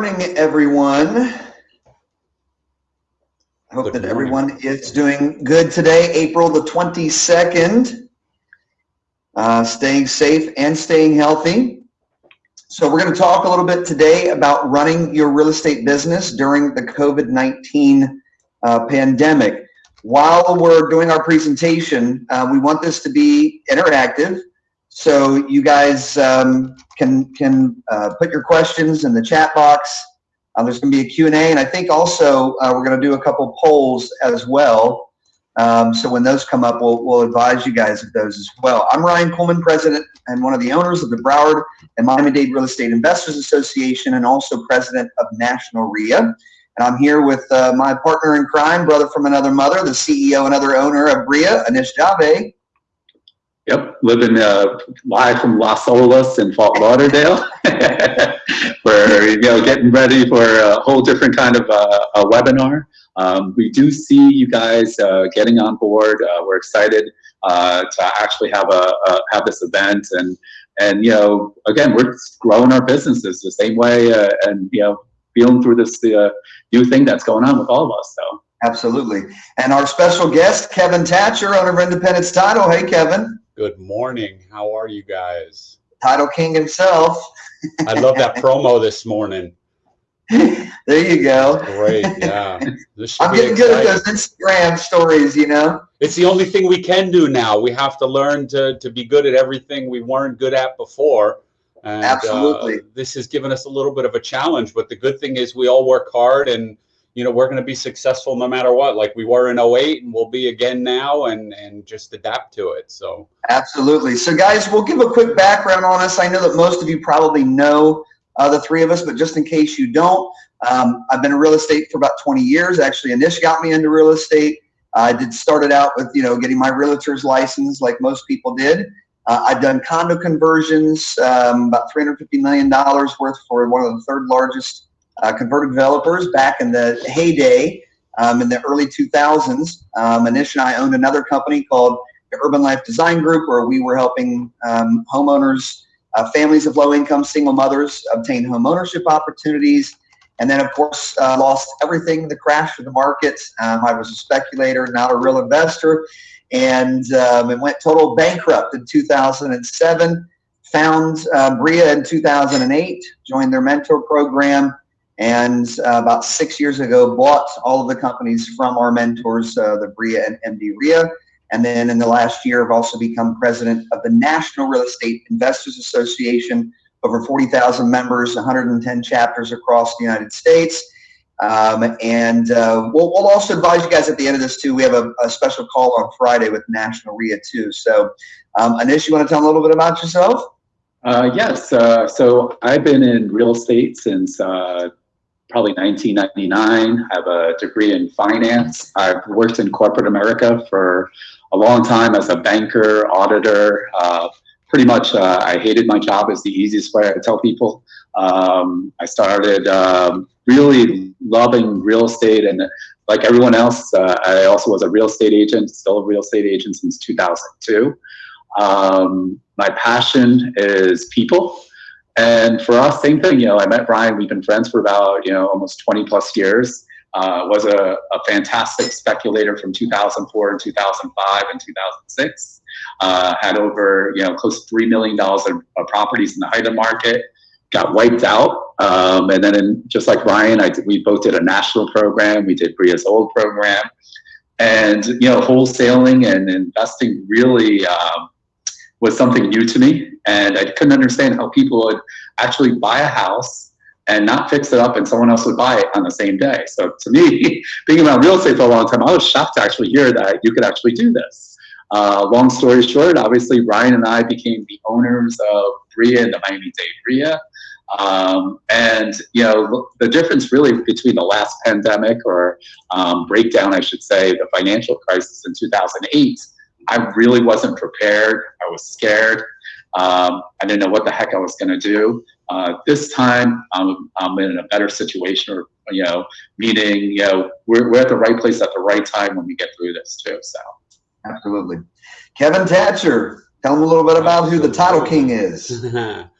morning, everyone. I hope Good that morning. everyone is doing good today, April the 22nd. Uh, staying safe and staying healthy. So we're going to talk a little bit today about running your real estate business during the COVID-19 uh, pandemic. While we're doing our presentation, uh, we want this to be interactive. So you guys um, can can uh, put your questions in the chat box. Uh, there's going to be a Q&A, and I think also uh, we're going to do a couple polls as well. Um, so when those come up, we'll, we'll advise you guys of those as well. I'm Ryan Coleman, president and one of the owners of the Broward and Miami-Dade Real Estate Investors Association and also president of National RIA. And I'm here with uh, my partner in crime, brother from another mother, the CEO and other owner of RIA, Anish Jave. Yep, living uh, live from Las Olas in Fort Lauderdale. We're you know getting ready for a whole different kind of uh, a webinar. Um, we do see you guys uh, getting on board. Uh, we're excited uh, to actually have a, a have this event and and you know again we're growing our businesses the same way uh, and you know feeling through this new thing that's going on with all of us. So Absolutely. And our special guest, Kevin Thatcher, owner of Independence Title. Hey, Kevin. Good morning. How are you guys? Title King himself. I love that promo this morning. there you go. Great. Yeah. This I'm getting good at those Instagram stories, you know? It's the only thing we can do now. We have to learn to, to be good at everything we weren't good at before. And, Absolutely. Uh, this has given us a little bit of a challenge, but the good thing is we all work hard and you know we're going to be successful no matter what like we were in 08 and we'll be again now and and just adapt to it so Absolutely. So, guys, we'll give a quick background on us. I know that most of you probably know uh, the three of us, but just in case you don't, um, I've been in real estate for about 20 years. Actually, Anish got me into real estate. I did started out with you know getting my realtor's license, like most people did. Uh, I've done condo conversions, um, about 350 million dollars worth for one of the third largest uh, converted developers back in the heyday um, in the early 2000s. Um, Anish and I owned another company called the Urban Life Design Group, where we were helping um, homeowners, uh, families of low income single mothers obtain home ownership opportunities. And then, of course, uh, lost everything, the crash of the market. Um, I was a speculator, not a real investor, and um, it went total bankrupt in 2007. Found uh, Bria in 2008, joined their mentor program, and uh, about six years ago bought all of the companies from our mentors, uh, the Bria and MD Ria. And then in the last year, I've also become president of the National Real Estate Investors Association, over 40,000 members, 110 chapters across the United States. Um, and uh, we'll, we'll also advise you guys at the end of this too. We have a, a special call on Friday with National RIA too. So, um, Anish, you want to tell a little bit about yourself? Uh, yes, uh, so I've been in real estate since uh, probably 1999. I have a degree in finance. I've worked in corporate America for a long time as a banker, auditor. Uh, pretty much, uh, I hated my job is the easiest way I tell people. Um, I started um, really loving real estate and like everyone else, uh, I also was a real estate agent, still a real estate agent since 2002. Um, my passion is people. And for us, same thing, you know, I met Brian, we've been friends for about, you know, almost 20 plus years. Uh, was a, a fantastic speculator from 2004 and 2005 and 2006. Uh, had over, you know, close to $3 million of, of properties in the height of market. Got wiped out. Um, and then in, just like Ryan, I, we both did a national program. We did Bria's old program. And, you know, wholesaling and investing really, um, was something new to me and I couldn't understand how people would actually buy a house and not fix it up and someone else would buy it on the same day. So to me, being around real estate for a long time, I was shocked to actually hear that you could actually do this. Uh, long story short, obviously Ryan and I became the owners of RIA and the Miami-Dade RIA. Um, and you know the difference really between the last pandemic or um, breakdown, I should say, the financial crisis in 2008 I really wasn't prepared. I was scared. Um, I didn't know what the heck I was going to do. Uh, this time, I'm, I'm in a better situation, or you know, meaning you know, we're, we're at the right place at the right time when we get through this too. So, Absolutely. Kevin Thatcher, tell them a little bit about who the title king is. well,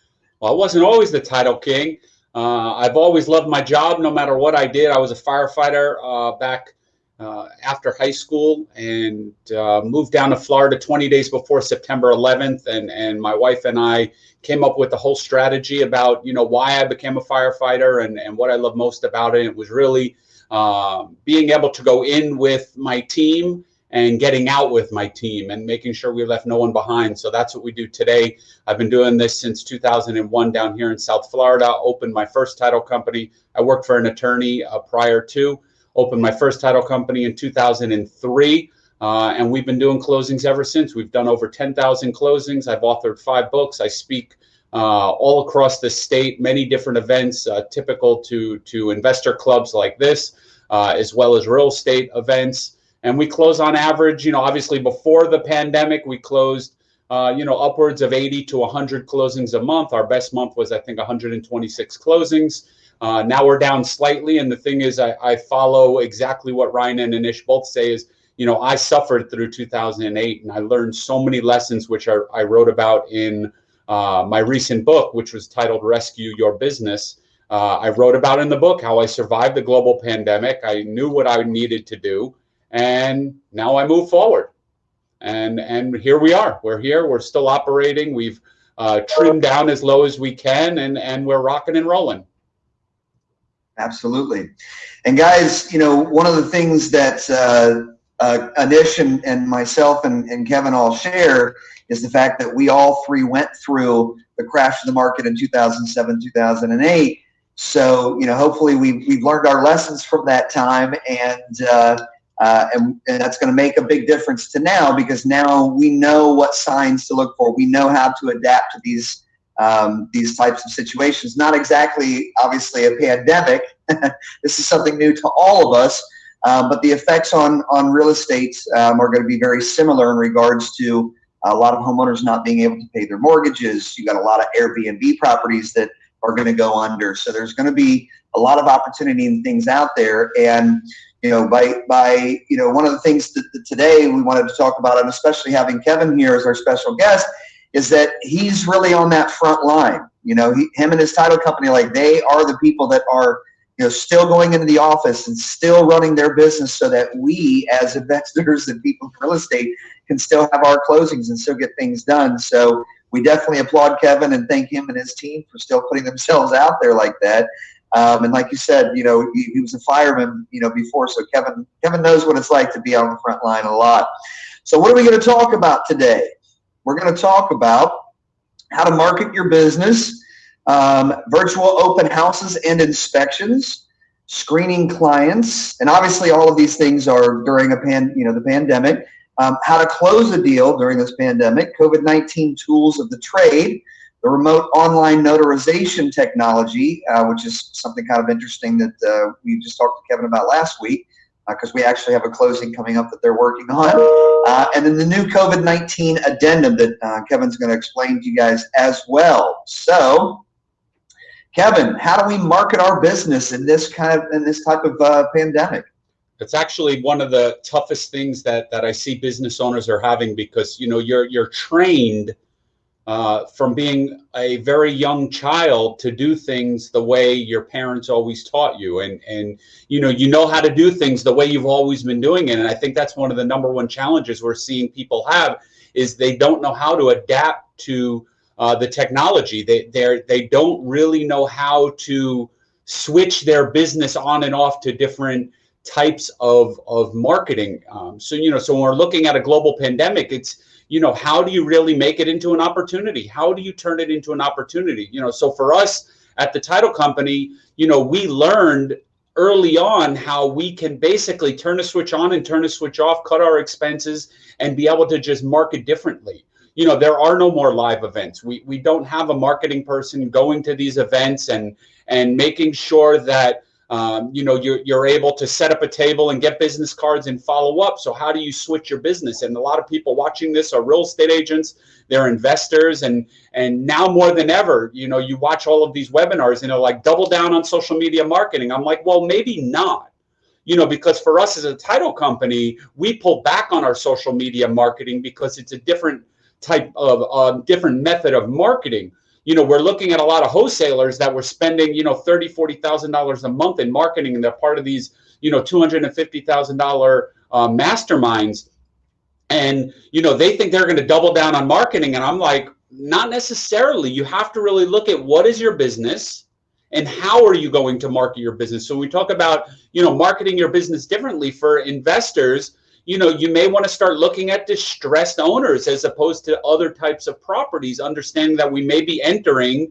I wasn't always the title king. Uh, I've always loved my job, no matter what I did. I was a firefighter uh, back uh, after high school and uh, moved down to Florida 20 days before September 11th. And, and my wife and I came up with the whole strategy about, you know, why I became a firefighter and, and what I love most about it. It was really um, being able to go in with my team and getting out with my team and making sure we left no one behind. So that's what we do today. I've been doing this since 2001 down here in South Florida. Opened my first title company. I worked for an attorney uh, prior to. Opened my first title company in 2003. Uh, and we've been doing closings ever since. We've done over 10,000 closings. I've authored five books. I speak uh, all across the state, many different events, uh, typical to, to investor clubs like this, uh, as well as real estate events and we close on average you know obviously before the pandemic we closed uh, you know upwards of 80 to 100 closings a month our best month was i think 126 closings uh, now we're down slightly and the thing is I, I, follow exactly what ryan and anish both say is you know i suffered through 2008 and i learned so many lessons which are, i wrote about in uh, my recent book which was titled rescue your business uh, i wrote about in the book how i survived the global pandemic i knew what i needed to do and now I move forward. And and here we are. We're here. We're still operating. We've uh, trimmed down as low as we can, and and we're rocking and rolling. Absolutely. And guys, you know, one of the things that uh, uh, Anish and, and myself and, and Kevin all share is the fact that we all three went through the crash of the market in 2007, 2008. So, you know, hopefully we've, we've learned our lessons from that time and, uh, uh, and, and, that's going to make a big difference to now because now we know what signs to look for. We know how to adapt to these um, these types of situations. Not exactly, obviously, a pandemic. this is something new to all of us, um, but the effects on on real estate um, are going to be very similar in regards to a lot of homeowners not being able to pay their mortgages. You got a lot of Airbnb properties that are going to go under. So there's going to be a lot of opportunity and things out there, and you know, by by you know, one of the things that, that today we wanted to talk about, and especially having Kevin here as our special guest, is that he's really on that front line. You know, he, him and his title company, like they are the people that are you know still going into the office and still running their business, so that we as investors and people in real estate can still have our closings and still get things done. So we definitely applaud Kevin and thank him and his team for still putting themselves out there like that. Um, and like you said, you know, he, he, was a fireman, you know, before. So Kevin, Kevin knows what it's like to be on the front line a lot. So what are we going to talk about today? We're going to talk about how to market your business, um, virtual open houses and inspections, screening clients, and obviously all of these things are during a pan, you know, the pandemic. Um, how to close a deal during this pandemic, COVID-19 tools of the trade, the remote online notarization technology, uh, which is something kind of interesting that uh, we just talked to Kevin about last week, because uh, we actually have a closing coming up that they're working on. Uh, and then the new COVID-19 addendum that uh, Kevin's going to explain to you guys as well. So, Kevin, how do we market our business in this kind of in this type of uh, pandemic? It's actually one of the toughest things that that I see business owners are having because you know you're you're trained uh, from being a very young child to do things the way your parents always taught you. And and you know you know how to do things the way you've always been doing it. And i think that's one of the number one challenges we're seeing people have is they don't know how to adapt to uh, the technology. They they they don't really know how to switch their business on and off to different types of of marketing. Um, so you know so when we're looking at a global pandemic it's you know, how do you really make it into an opportunity? How do you turn it into an opportunity? You know, so for us at the title company, you know, we learned early on how we can basically turn a switch on and turn a switch off, cut our expenses, and be able to just market differently. You know, there are no more live events. We we don't have a marketing person going to these events and and making sure that um, you know, you're, you're able to set up a table and get business cards and follow up. So how do you switch your business? And a lot of people watching this are real estate agents, they're investors, and and now more than ever, you know, you watch all of these webinars and they're like double down on social media marketing. I'm like, well, maybe not. You know, because for us as a title company, we pull back on our social media marketing because it's a different type of uh, different method of marketing. You know, we're looking at a lot of wholesalers that were spending, you know, thirty, forty thousand dollars a month in marketing, and they're part of these, you know, two hundred and fifty thousand dollar uh, masterminds, and you know, they think they're going to double down on marketing, and I'm like, not necessarily. You have to really look at what is your business and how are you going to market your business. So we talk about, you know, marketing your business differently for investors you know, you may want to start looking at distressed owners as opposed to other types of properties, understanding that we may be entering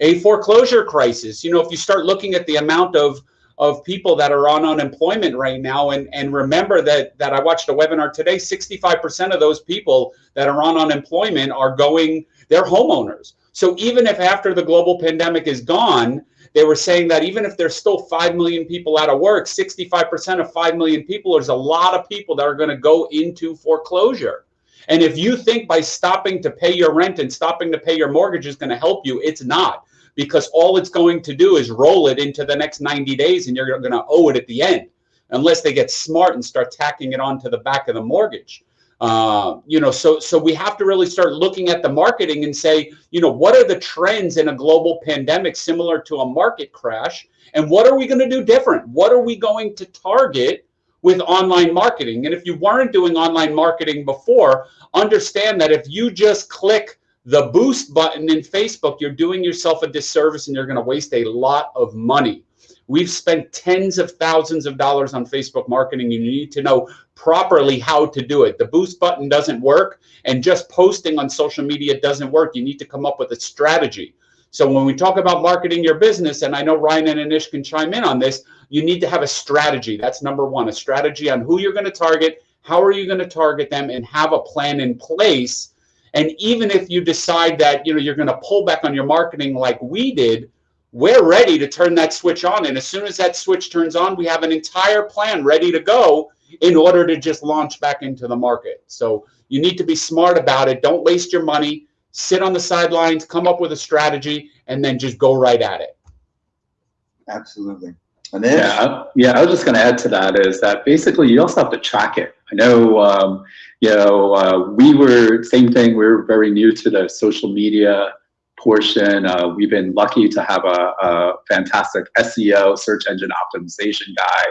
a foreclosure crisis. You know, if you start looking at the amount of of people that are on unemployment right now and and remember that that I watched a webinar today 65% of those people that are on unemployment are going they're homeowners. So even if after the global pandemic is gone, they were saying that even if there's still 5 million people out of work, 65% of 5 million people, there's a lot of people that are going to go into foreclosure. And if you think by stopping to pay your rent and stopping to pay your mortgage is going to help you, it's not because all it's going to do is roll it into the next 90 days and you're going to owe it at the end unless they get smart and start tacking it onto the back of the mortgage. Uh, you know, so so we have to really start looking at the marketing and say, you know, what are the trends in a global pandemic similar to a market crash, and what are we going to do different? What are we going to target with online marketing? And if you weren't doing online marketing before, understand that if you just click the boost button in Facebook, you're doing yourself a disservice and you're going to waste a lot of money. We've spent tens of thousands of dollars on Facebook marketing. And you need to know properly how to do it. The boost button doesn't work, and just posting on social media doesn't work. You need to come up with a strategy. So when we talk about marketing your business, and I know Ryan and Anish can chime in on this, you need to have a strategy. That's number one, a strategy on who you're going to target, how are you going to target them, and have a plan in place. And even if you decide that you know you're going to pull back on your marketing like we did, we're ready to turn that switch on. And as soon as that switch turns on, we have an entire plan ready to go in order to just launch back into the market. So you need to be smart about it. Don't waste your money. Sit on the sidelines, come up with a strategy, and then just go right at it. Absolutely. And then, yeah, yeah. I was just going to add to that is that basically you also have to track it. I know, um, you know, uh, we were same thing. We were very new to the social media portion. Uh, we've been lucky to have a, a, fantastic SEO, search engine optimization guy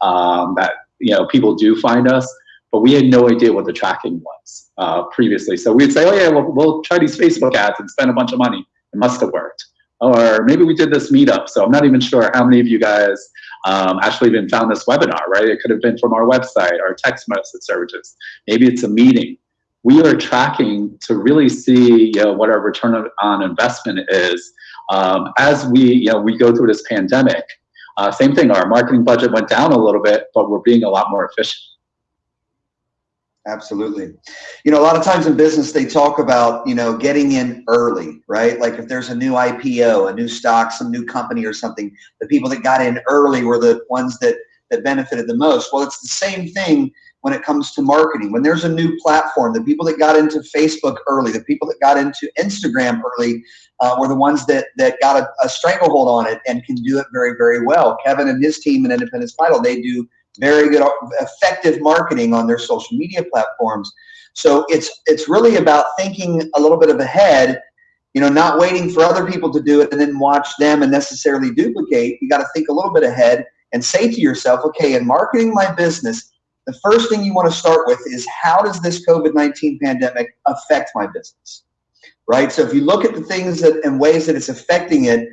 um, that you know people do find us, but we had no idea what the tracking was uh, previously. So we'd say, oh yeah, we'll, we'll try these Facebook ads and spend a bunch of money. It must have worked. Or maybe we did this meetup. So I'm not even sure how many of you guys um, actually even found this webinar, right? It could have been from our website, our text message services. Maybe it's a meeting we are tracking to really see you know, what our return on investment is um, as we you know we go through this pandemic. Uh, same thing, our marketing budget went down a little bit, but we're being a lot more efficient. Absolutely. You know, a lot of times in business, they talk about, you know, getting in early, right? Like if there's a new IPO, a new stock, some new company or something, the people that got in early were the ones that, that benefited the most. Well, it's the same thing when it comes to marketing. When there's a new platform, the people that got into Facebook early, the people that got into Instagram early uh, were the ones that, that got a, a, stranglehold on it and can do it very, very well. Kevin and his team in Independence Title, they do very good, effective marketing on their social media platforms. So it's, it's really about thinking a little bit of ahead you know, not waiting for other people to do it and then watch them and necessarily duplicate. You got to think a little bit ahead and say to yourself, okay, in marketing my business, the first thing you want to start with is how does this COVID-19 pandemic affect my business? Right? So if you look at the things that and ways that it's affecting it,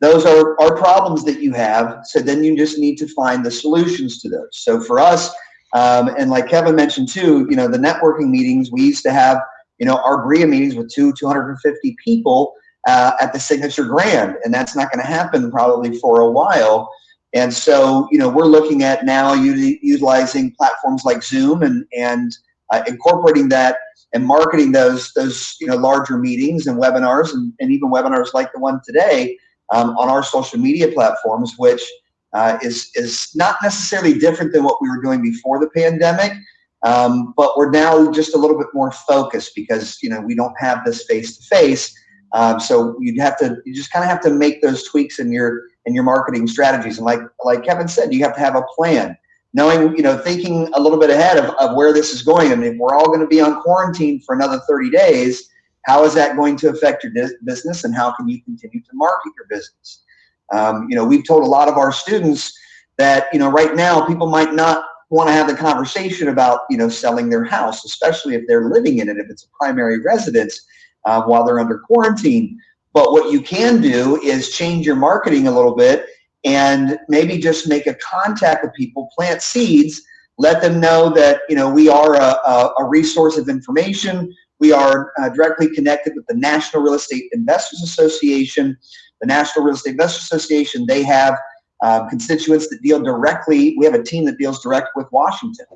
those are, are problems that you have. So then you just need to find the solutions to those. So for us, um, and like Kevin mentioned too, you know, the networking meetings, we used to have, you know, our BRIA meetings with two, 250 people uh, at the Signature Grand, and that's not going to happen probably for a while. And so, you know, we're looking at now utilizing platforms like Zoom and, and uh, incorporating that and marketing those, those you know, larger meetings and webinars and, and even webinars like the one today um, on our social media platforms, which uh, is, is not necessarily different than what we were doing before the pandemic, um, but we're now just a little bit more focused because, you know, we don't have this face-to-face. Um, so you'd have to, you just kind of have to make those tweaks in your, and your marketing strategies. And like like Kevin said, you have to have a plan. Knowing, you know, thinking a little bit ahead of, of where this is going. I mean, if we're all going to be on quarantine for another 30 days, how is that going to affect your business and how can you continue to market your business? Um, you know, we've told a lot of our students that, you know, right now people might not want to have the conversation about, you know, selling their house, especially if they're living in it, if it's a primary residence uh, while they're under quarantine. But what you can do is change your marketing a little bit and maybe just make a contact with people, plant seeds, let them know that, you know, we are a, a, a resource of information. We are uh, directly connected with the National Real Estate Investors Association. The National Real Estate Investors Association, they have um, constituents that deal directly. We have a team that deals direct with Washington.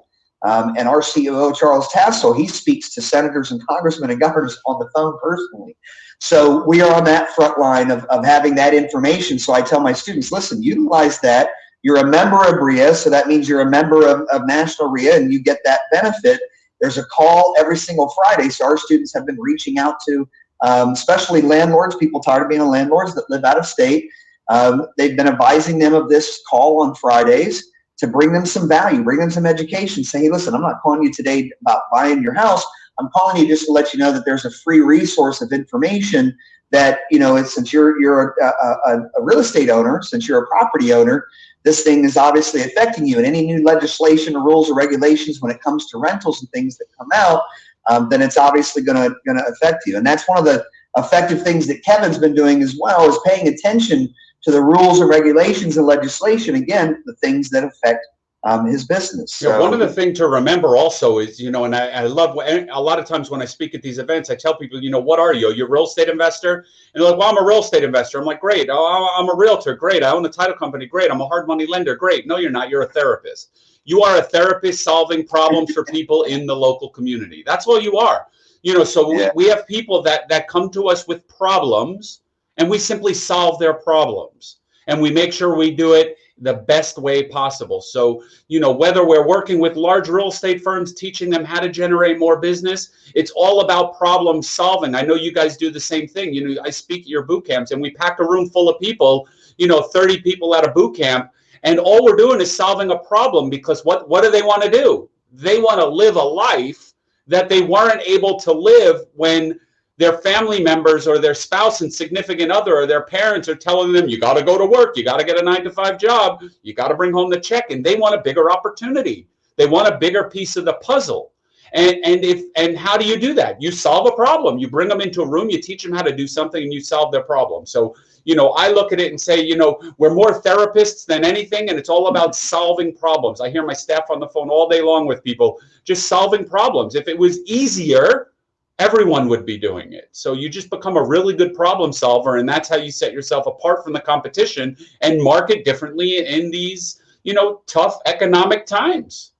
Um, and our CEO, Charles Tassel, he speaks to senators and congressmen and governors on the phone personally. So we are on that front line of, of having that information. So I tell my students, listen, utilize that. You're a member of RIA, so that means you're a member of, of National RIA and you get that benefit. There's a call every single Friday. So our students have been reaching out to, um, especially landlords, people tired of being landlords that live out of state. Um, they've been advising them of this call on Fridays to bring them some value, bring them some education. Say, hey, listen, I'm not calling you today about buying your house. I'm calling you just to let you know that there's a free resource of information that, you know, since you're, you're a, a, a real estate owner, since you're a property owner, this thing is obviously affecting you. And any new legislation or rules or regulations when it comes to rentals and things that come out, um, then it's obviously going to going to affect you. And that's one of the effective things that Kevin's been doing as well is paying attention to the rules and regulations and legislation. Again, the things that affect um, his business. So, yeah, one of the things to remember also is, you know, and I, I love a lot of times when I speak at these events, I tell people, you know, what are you? You're a real estate investor? And they're like, well, I'm a real estate investor. I'm like, great. Oh, I'm a realtor. Great. I own a title company. Great. I'm a hard money lender. Great. No, you're not. You're a therapist. You are a therapist solving problems for people in the local community. That's what you are. You know, so Yeah. we, we have people that that come to us with problems and we simply solve their problems and we make sure we do it the best way possible. So, you know, whether we're working with large real estate firms, teaching them how to generate more business, it's all about problem solving. I know you guys do the same thing. You know, I speak at your boot camps and we pack a room full of people, you know, 30 people at a boot camp, and all we're doing is solving a problem because what, what do they want to do? They want to live a life that they weren't able to live when their family members or their spouse and significant other or their parents are telling them you got to go to work. You got to get a nine to five job. You got to bring home the check. And they want a bigger opportunity. They want a bigger piece of the puzzle. And and if and how do you do that? You solve a problem. You bring them into a room you teach them how to do something and you solve their problem. So you know i look at it and say you know we're more therapists than anything and it's all about solving problems. I hear my staff on the phone all day long with people just solving problems. If it was easier everyone would be doing it. So you just become a really good problem solver, and that's how you set yourself apart from the competition and market differently in these, you know, tough economic times.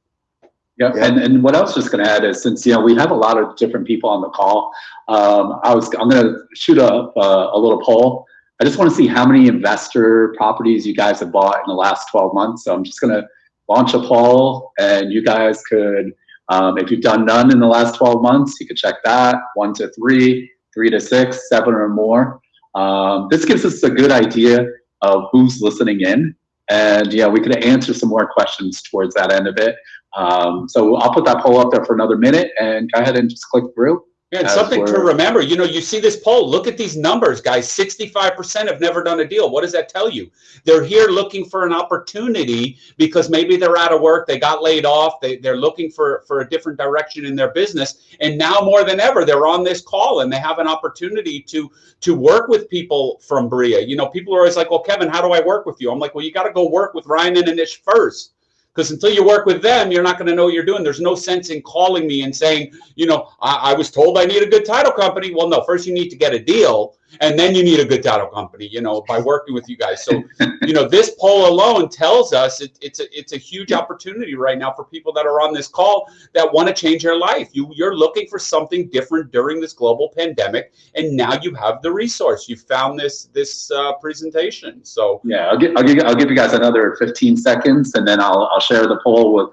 Yeah, and, and what I was just gonna add is since, you know, we have a lot of different people on the call, um, I was, I'm gonna shoot up uh, a little poll. I just wanna see how many investor properties you guys have bought in the last twelve months. So I'm just gonna launch a poll and you guys could, um, if you've done none in the last twelve months, you could check that, one to three, three to six, seven or more. Um, this gives us a good idea of who's listening in. And yeah, we could answer some more questions towards that end of it. Um, so I'll put that poll up there for another minute and go ahead and just click through. And something to remember, you know, you see this poll, look at these numbers, guys. 65% have never done a deal. What does that tell you? They're here looking for an opportunity because maybe they're out of work, they got laid off, they, they're looking for, for a different direction in their business. And now more than ever, they're on this call and they have an opportunity to to work with people from Bria. You know, people are always like, well, Kevin, how do I work with you? I'm like, well, you got to go work with Ryan and Anish first. Because until you work with them, you're not going to know what you're doing. There's no sense in calling me and saying, you know, I, I was told I need a good title company. Well, no, first you need to get a deal, and then you need a good title company. You know, by working with you guys. So, you know, this poll alone tells us it, it's a it's a huge opportunity right now for people that are on this call that want to change their life. You you're looking for something different during this global pandemic, and now you have the resource. You found this this uh, presentation. So Yeah, I'll give, I'll give, I'll give you guys another 15 seconds and then I'll, I'll share the poll with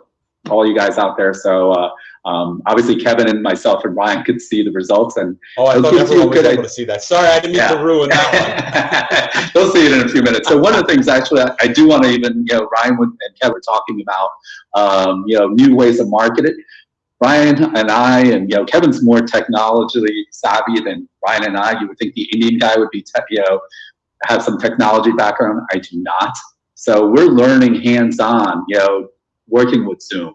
all you guys out there. So, uh, um, obviously Kevin and myself and Ryan could see the results and Oh, I thought give you a everyone was able to see that. Sorry, I didn't mean Yeah. to ruin that one. They'll see it in a few minutes. So one of the things actually I, I do want to even, you know, Ryan would- and Kevin were talking about, um, you know, new ways of marketing. Ryan and I, and you know, Kevin's more technologically savvy than Ryan and I. You would think the Indian guy would be, tech, you know, have some technology background. I do not. So we're learning hands-on, you know, working with Zoom,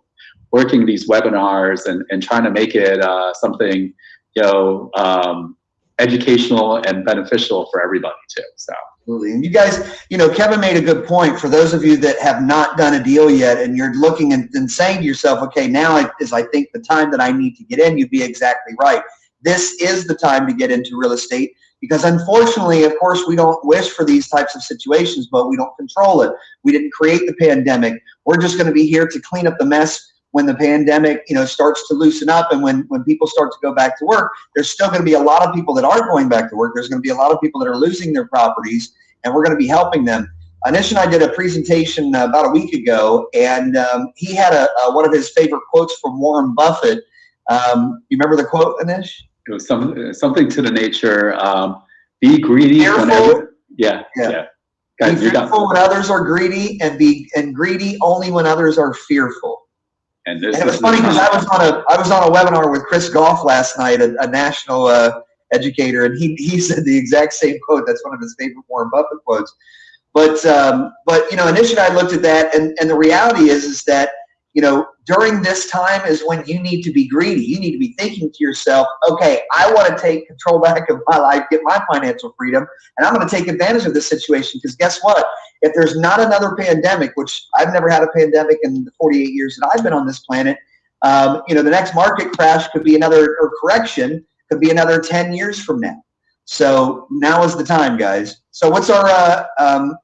working these webinars, and and trying to make it uh, something, you know, um, educational and beneficial for everybody too. So. Absolutely. And you guys, you know, Kevin made a good point for those of you that have not done a deal yet and you're looking and, and saying to yourself, okay, now is I think the time that I need to get in, you'd be exactly right. This is the time to get into real estate because unfortunately, of course, we don't wish for these types of situations, but we don't control it. We didn't create the pandemic. We're just going to be here to clean up the mess when the pandemic, you know, starts to loosen up and when, when people start to go back to work, there's still going to be a lot of people that are going back to work. There's going to be a lot of people that are losing their properties and we're going to be helping them. Anish and I did a presentation uh, about a week ago and um, he had a, a, one of his favorite quotes from Warren Buffett. Um, you remember the quote, Anish? It was some, something to the nature, um, be greedy Fearful. whenever, yeah, Yeah. yeah. Be Guys, you're done. fearful when others are greedy and be and greedy only when others are fearful. And this And it was funny because I was on a I was on a webinar with Chris Goff last night, a, a national uh, educator, and he he said the exact same quote. That's one of his favorite Warren Buffett quotes. But um, but you know, initially I looked at that, and and the reality is is that you know during this time is when you need to be greedy. You need to be thinking to yourself, okay, I want to take control back of my life, get my financial freedom, and I'm going to take advantage of this situation because guess what? If there's not another pandemic, which I've never had a pandemic in the 48 years that I've been on this planet, um, you know, the next market crash could be another, or correction could be another 10 years from now. So now is the time, guys. So what's our uh, um,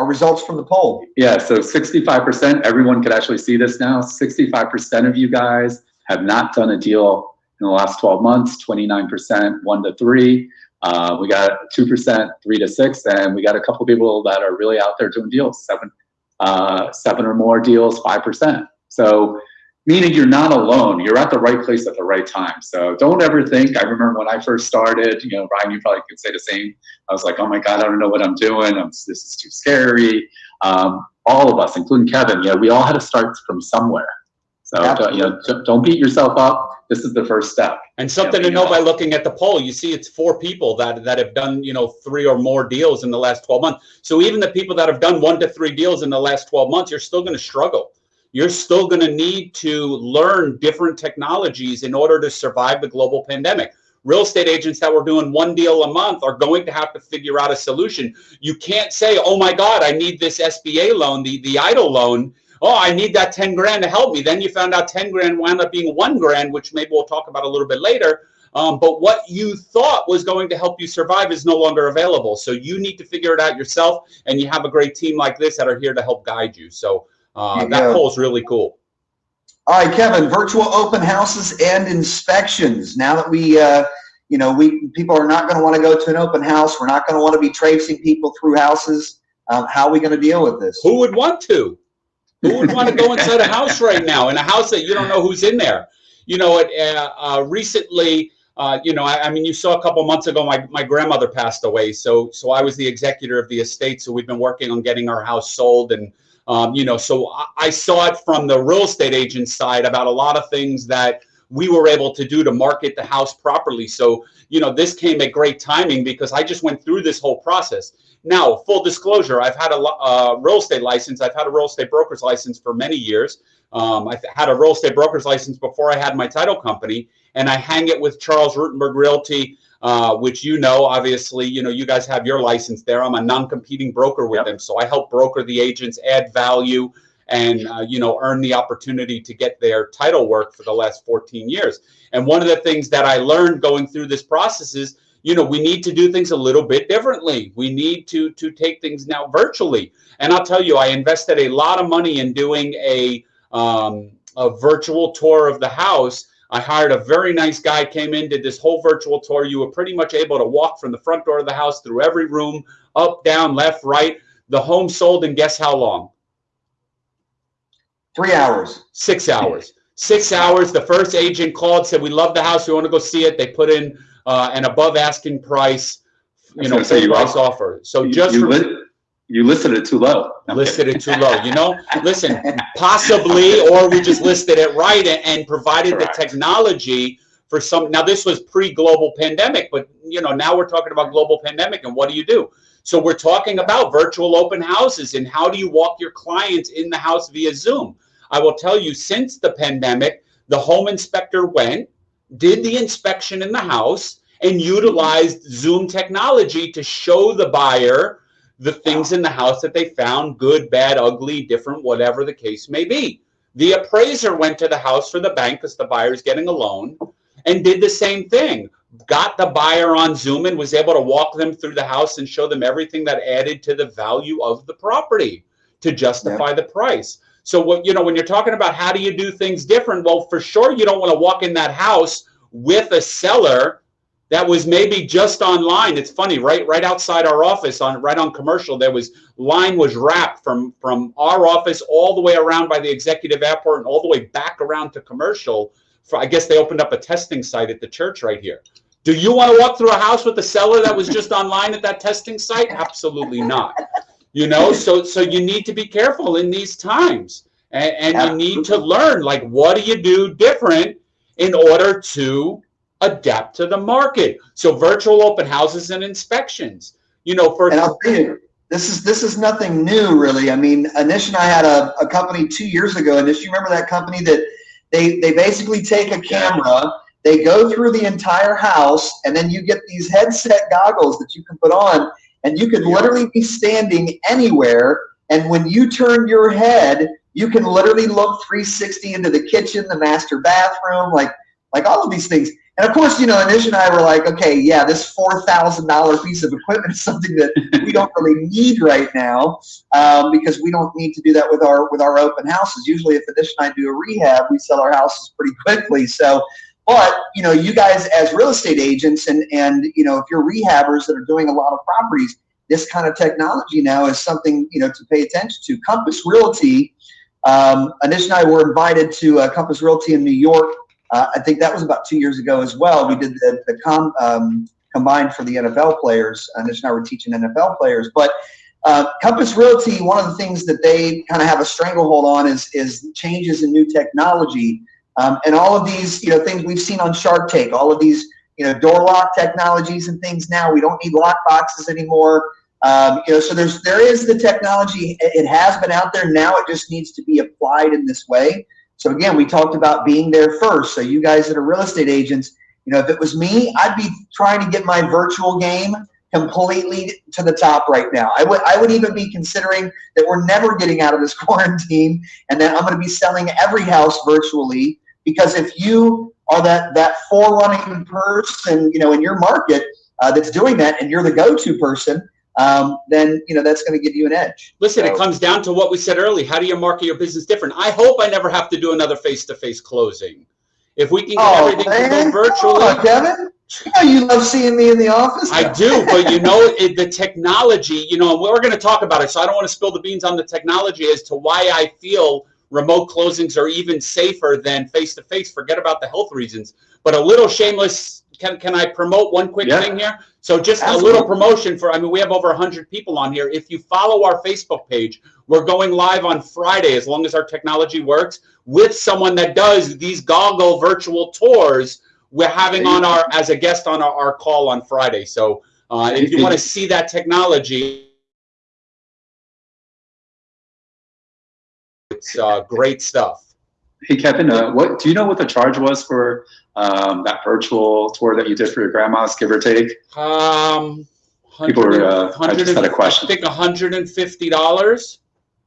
our results from the poll? Yeah, so 65%, everyone could actually see this now. 65% of you guys have not done a deal in the last 12 months, 29%, one to three. Uh, we got 2%, three to six, and we got a couple people that are really out there doing deals, seven, uh, seven or more deals, 5%. So meaning you're not alone. You're at the right place at the right time. So don't ever think, I remember when I first started, you know, Ryan, you probably could say the same. I was like, oh my God, I don't know what I'm doing. I'm, this is too scary. Um, all of us, including Kevin, yeah, we all had to start from somewhere. So don't, you know, don't- don't beat yourself up. This is the first step. And something to know by looking at the poll, you see it's four people that, that have done, you know, three or more deals in the last 12 months. So even the people that have done one to three deals in the last 12 months, you're still going to struggle. You're still going to need to learn different technologies in order to survive the global pandemic. Real estate agents that were doing one deal a month are going to have to figure out a solution. You can't say, oh my God, I need this SBA loan, the, the EIDL loan. Oh, I need that 10 grand to help me. Then you found out 10 grand wound up being one grand, which maybe we'll talk about a little bit later. Um, but what you thought was going to help you survive is no longer available. So you need to figure it out yourself. And you have a great team like this that are here to help guide you. So uh, that go. is really cool. All right, Kevin, virtual open houses and inspections. Now that we, uh, you know, we people are not going to want to go to an open house. We're not going to want to be tracing people through houses. Um, how are we going to deal with this? Who would want to? Who would want to go inside a house right now in a house that you don't know who's in there? You know, it, uh, uh, recently, uh, you know, I, I mean, you saw a couple months ago, my, my grandmother passed away. So, so I was the executor of the estate. So we've been working on getting our house sold. And, um, you know, so I, I saw it from the real estate agent side about a lot of things that we were able to do to market the house properly. So, you know, this came at great timing because I just went through this whole process. Now, full disclosure, I've had a uh, real estate license. I've had a real estate broker's license for many years. Um, I've had a real estate broker's license before I had my title company, and I hang it with Charles Rutenberg Realty, uh, which you know, obviously, you know, you guys have your license there. I'm a non-competing broker with Yep. them, so I help broker the agents, add value, and uh, you know, earn the opportunity to get their title work for the last 14 years. And one of the things that I learned going through this process is you know we need to do things a little bit differently we need to to take things now virtually and i'll tell you i invested a lot of money in doing a um, a virtual tour of the house i hired a very nice guy came in did this whole virtual tour. You were pretty much able to walk from the front door of the house through every room up down left right. The home sold in guess how long? Three hours. six hours. Six hours. The first agent called said we love the house. We want to go see it. They put in uh, an above asking price you know say, you price offer. So You- just you, you listed it too low. I'm listed it too low. You know, listen, possibly, or we just listed it right and, and provided Correct. the technology for some. Now, this was pre-global pandemic, but you know, now we're talking about global pandemic, and what do you do? So we're talking about virtual open houses and how do you walk your clients in the house via Zoom? I will tell you, since the pandemic, the home inspector went, did the inspection in the house, and utilized Zoom technology to show the buyer the things in the house that they found good, bad, ugly, different, whatever the case may be. The appraiser went to the house for the bank because the buyer's getting a loan and did the same thing. Got the buyer on Zoom and was able to walk them through the house and show them everything that added to the value of the property to justify the price. So what you know when you're talking about how do you do things different? Well, for sure you don't want to walk in that house with a seller that was maybe just online. It's funny, right? Right outside our office, on right on commercial, there was line was wrapped from from our office all the way around by the executive airport and all the way back around to commercial. For I guess they opened up a testing site at the church right here. Do you want to walk through a house with a seller that was just online at that testing site? Absolutely not. You know, so so you need to be careful in these times, and, and you need to learn like what do you do different in order to adapt to the market. So virtual open houses and inspections. You know, for And I'll tell you, this is this is nothing new, really. I mean, Anish and I had a, a company two years ago. Anish, you remember that company that they they basically take a camera, they go through the entire house, and then you get these headset goggles that you can put on, and you could literally be standing anywhere. And when you turn your head, you can literally look 360 into the kitchen, the master bathroom, like like all of these things. And of course, you know, Anish and I were like, okay, yeah, this four thousand dollar piece of equipment is something that we don't really need right now um, because we don't need to do that with our with our open houses. Usually, if Anish and I do a rehab, we sell our houses pretty quickly. So, but you know, you guys as real estate agents and and you know, if you're rehabbers that are doing a lot of properties, this kind of technology now is something you know to pay attention to. Compass Realty. Um, Anish and I were invited to uh, Compass Realty in New York uh, I think that was about two years ago as well. We did the, the com, um, combined for the NFL players. Anish and I were teaching NFL players. But uh, Compass Realty, one of the things that they kind of have a stranglehold on is, is changes in new technology. Um, and all of these, you know, things we've seen on Shark Tank, all of these, you know, door lock technologies and things now. We don't need lock boxes anymore. Um, you know, so there's there is the technology. It has been out there. Now it just needs to be applied in this way. So again, we talked about being there first. So you guys that are real estate agents, you know, if it was me, I'd be trying to get my virtual game completely to the top right now. I would I would even be considering that we're never getting out of this quarantine and that I'm going to be selling every house virtually because if you are that that forerunning person, you know, in your market uh, that's doing that and you're the go-to person, um, then you know that's going to give you an edge. Listen, So- it comes down to what we said earlier. How do you market your business different? I hope I never have to do another face-to-face closing. If we can get Oh everything to man, go virtually, on, Kevin. You know you love seeing me in the office. I do, but you know, it, the technology, you know, we're going to talk about it. So I don't want to spill the beans on the technology as to why I feel remote closings are even safer than face to face. Forget about the health reasons. But a little shameless. Can, can I promote one quick Yeah. thing here? So just a little promotion for, I mean, we have over 100 people on here. If you follow our Facebook page, we're going live on Friday, as long as our technology works, with someone that does these goggle virtual tours we're having on our as a guest on our, our call on Friday. So uh, if you want to see that technology, it's uh, great stuff. Hey Kevin, uh, what do you know what the charge was for um, that virtual tour that you did for your grandma's, give or take? Um, People were, 100 uh, I just had a question. I think $150.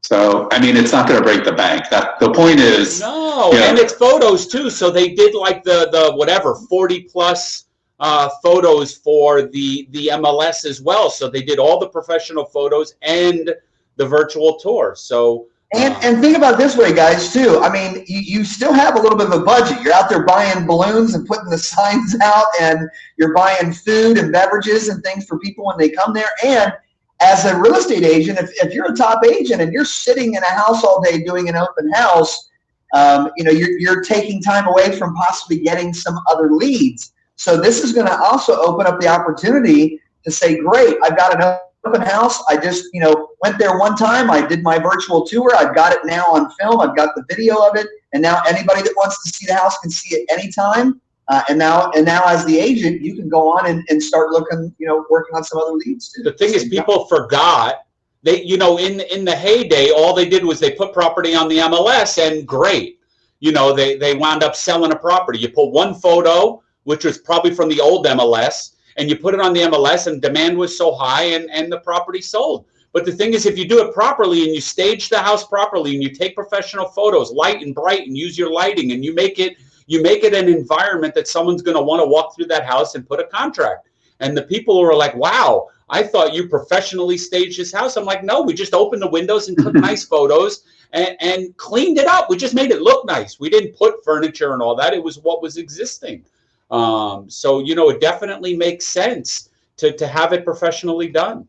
So I mean, it's not going to break the bank. That the point is, No, and it's photos too. So they did like the the whatever 40 plus uh, photos for the the MLS as well. So they did all the professional photos and the virtual tour. So And, and think about this way, guys, too. I mean, you, you still have a little bit of a budget. You're out there buying balloons and putting the signs out, and you're buying food and beverages and things for people when they come there. And as a real estate agent, if, if you're a top agent and you're sitting in a house all day doing an open house, um, you know, you're, you're taking time away from possibly getting some other leads. So this is going to also open up the opportunity to say, great, I've got an open house. I just, you know, went there one time. I did my virtual tour. I've got it now on film. I've got the video of it. And now anybody that wants to see the house can see it anytime. Uh, and now, and now as the agent, you can go on and, and start looking, you know, working on some other leads too. The thing is, people forgot they, you know, in in the heyday, all they did was they put property on the MLS, and great, you know, they they wound up selling a property. You put one photo, which was probably from the old MLS, and you put it on the MLS, and demand was so high, and and the property sold. But the thing is, if you do it properly and you stage the house properly and you take professional photos, light and bright, and use your lighting, and you make it you make it an environment that someone's going to want to walk through that house and put a contract. And the people who are like, wow, I thought you professionally staged this house. I'm like, no, we just opened the windows and took nice photos and, and cleaned it up. We just made it look nice. We didn't put furniture and all that. It was what was existing. Um, so, you know, it definitely makes sense to, to have it professionally done.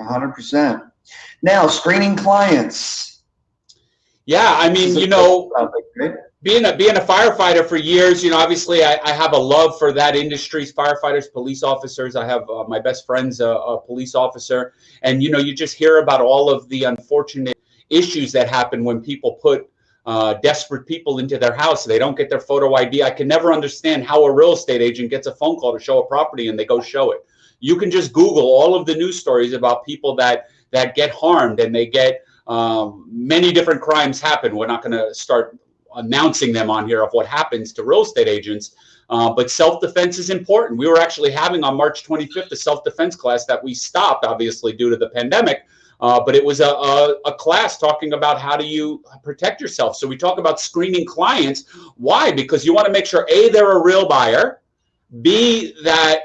100%. Now, screening clients. Yeah, I mean, you know, being a being a firefighter for years, you know, obviously I, I have a love for that industry, firefighters, police officers. I have uh, my best friend's a, a, police officer, and you know, you just hear about all of the unfortunate issues that happen when people put uh, desperate people into their house. They don't get their photo ID. I can never understand how a real estate agent gets a phone call to show a property and they go show it. You can just Google all of the news stories about people that that get harmed and they get um, many different crimes happen. We're not going to start announcing them on here of what happens to real estate agents. Uh, but self-defense is important. We were actually having on March 25th a self-defense class that we stopped, obviously, due to the pandemic. Uh, but it was a, a, a, class talking about how do you protect yourself. So we talk about screening clients. Why? Because you want to make sure, A, they're a real buyer, B, that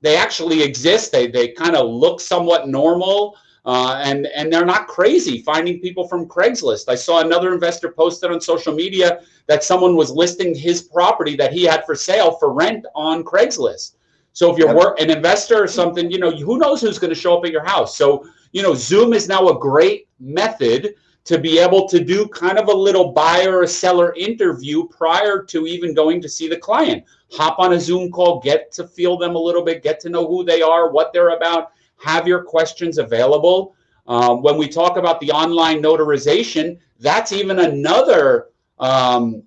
they actually exist. They, they kind of look somewhat normal. Uh, and and they're not crazy finding people from Craigslist. I saw another investor posted on social media that someone was listing his property that he had for sale for rent on Craigslist. So if you're work, an investor or something, you know, who knows who's going to show up at your house. So you know, Zoom is now a great method to be able to do kind of a little buyer or seller interview prior to even going to see the client. Hop on a Zoom call, get to feel them a little bit, get to know who they are, what they're about have your questions available. Um, when we talk about the online notarization, that's even another um,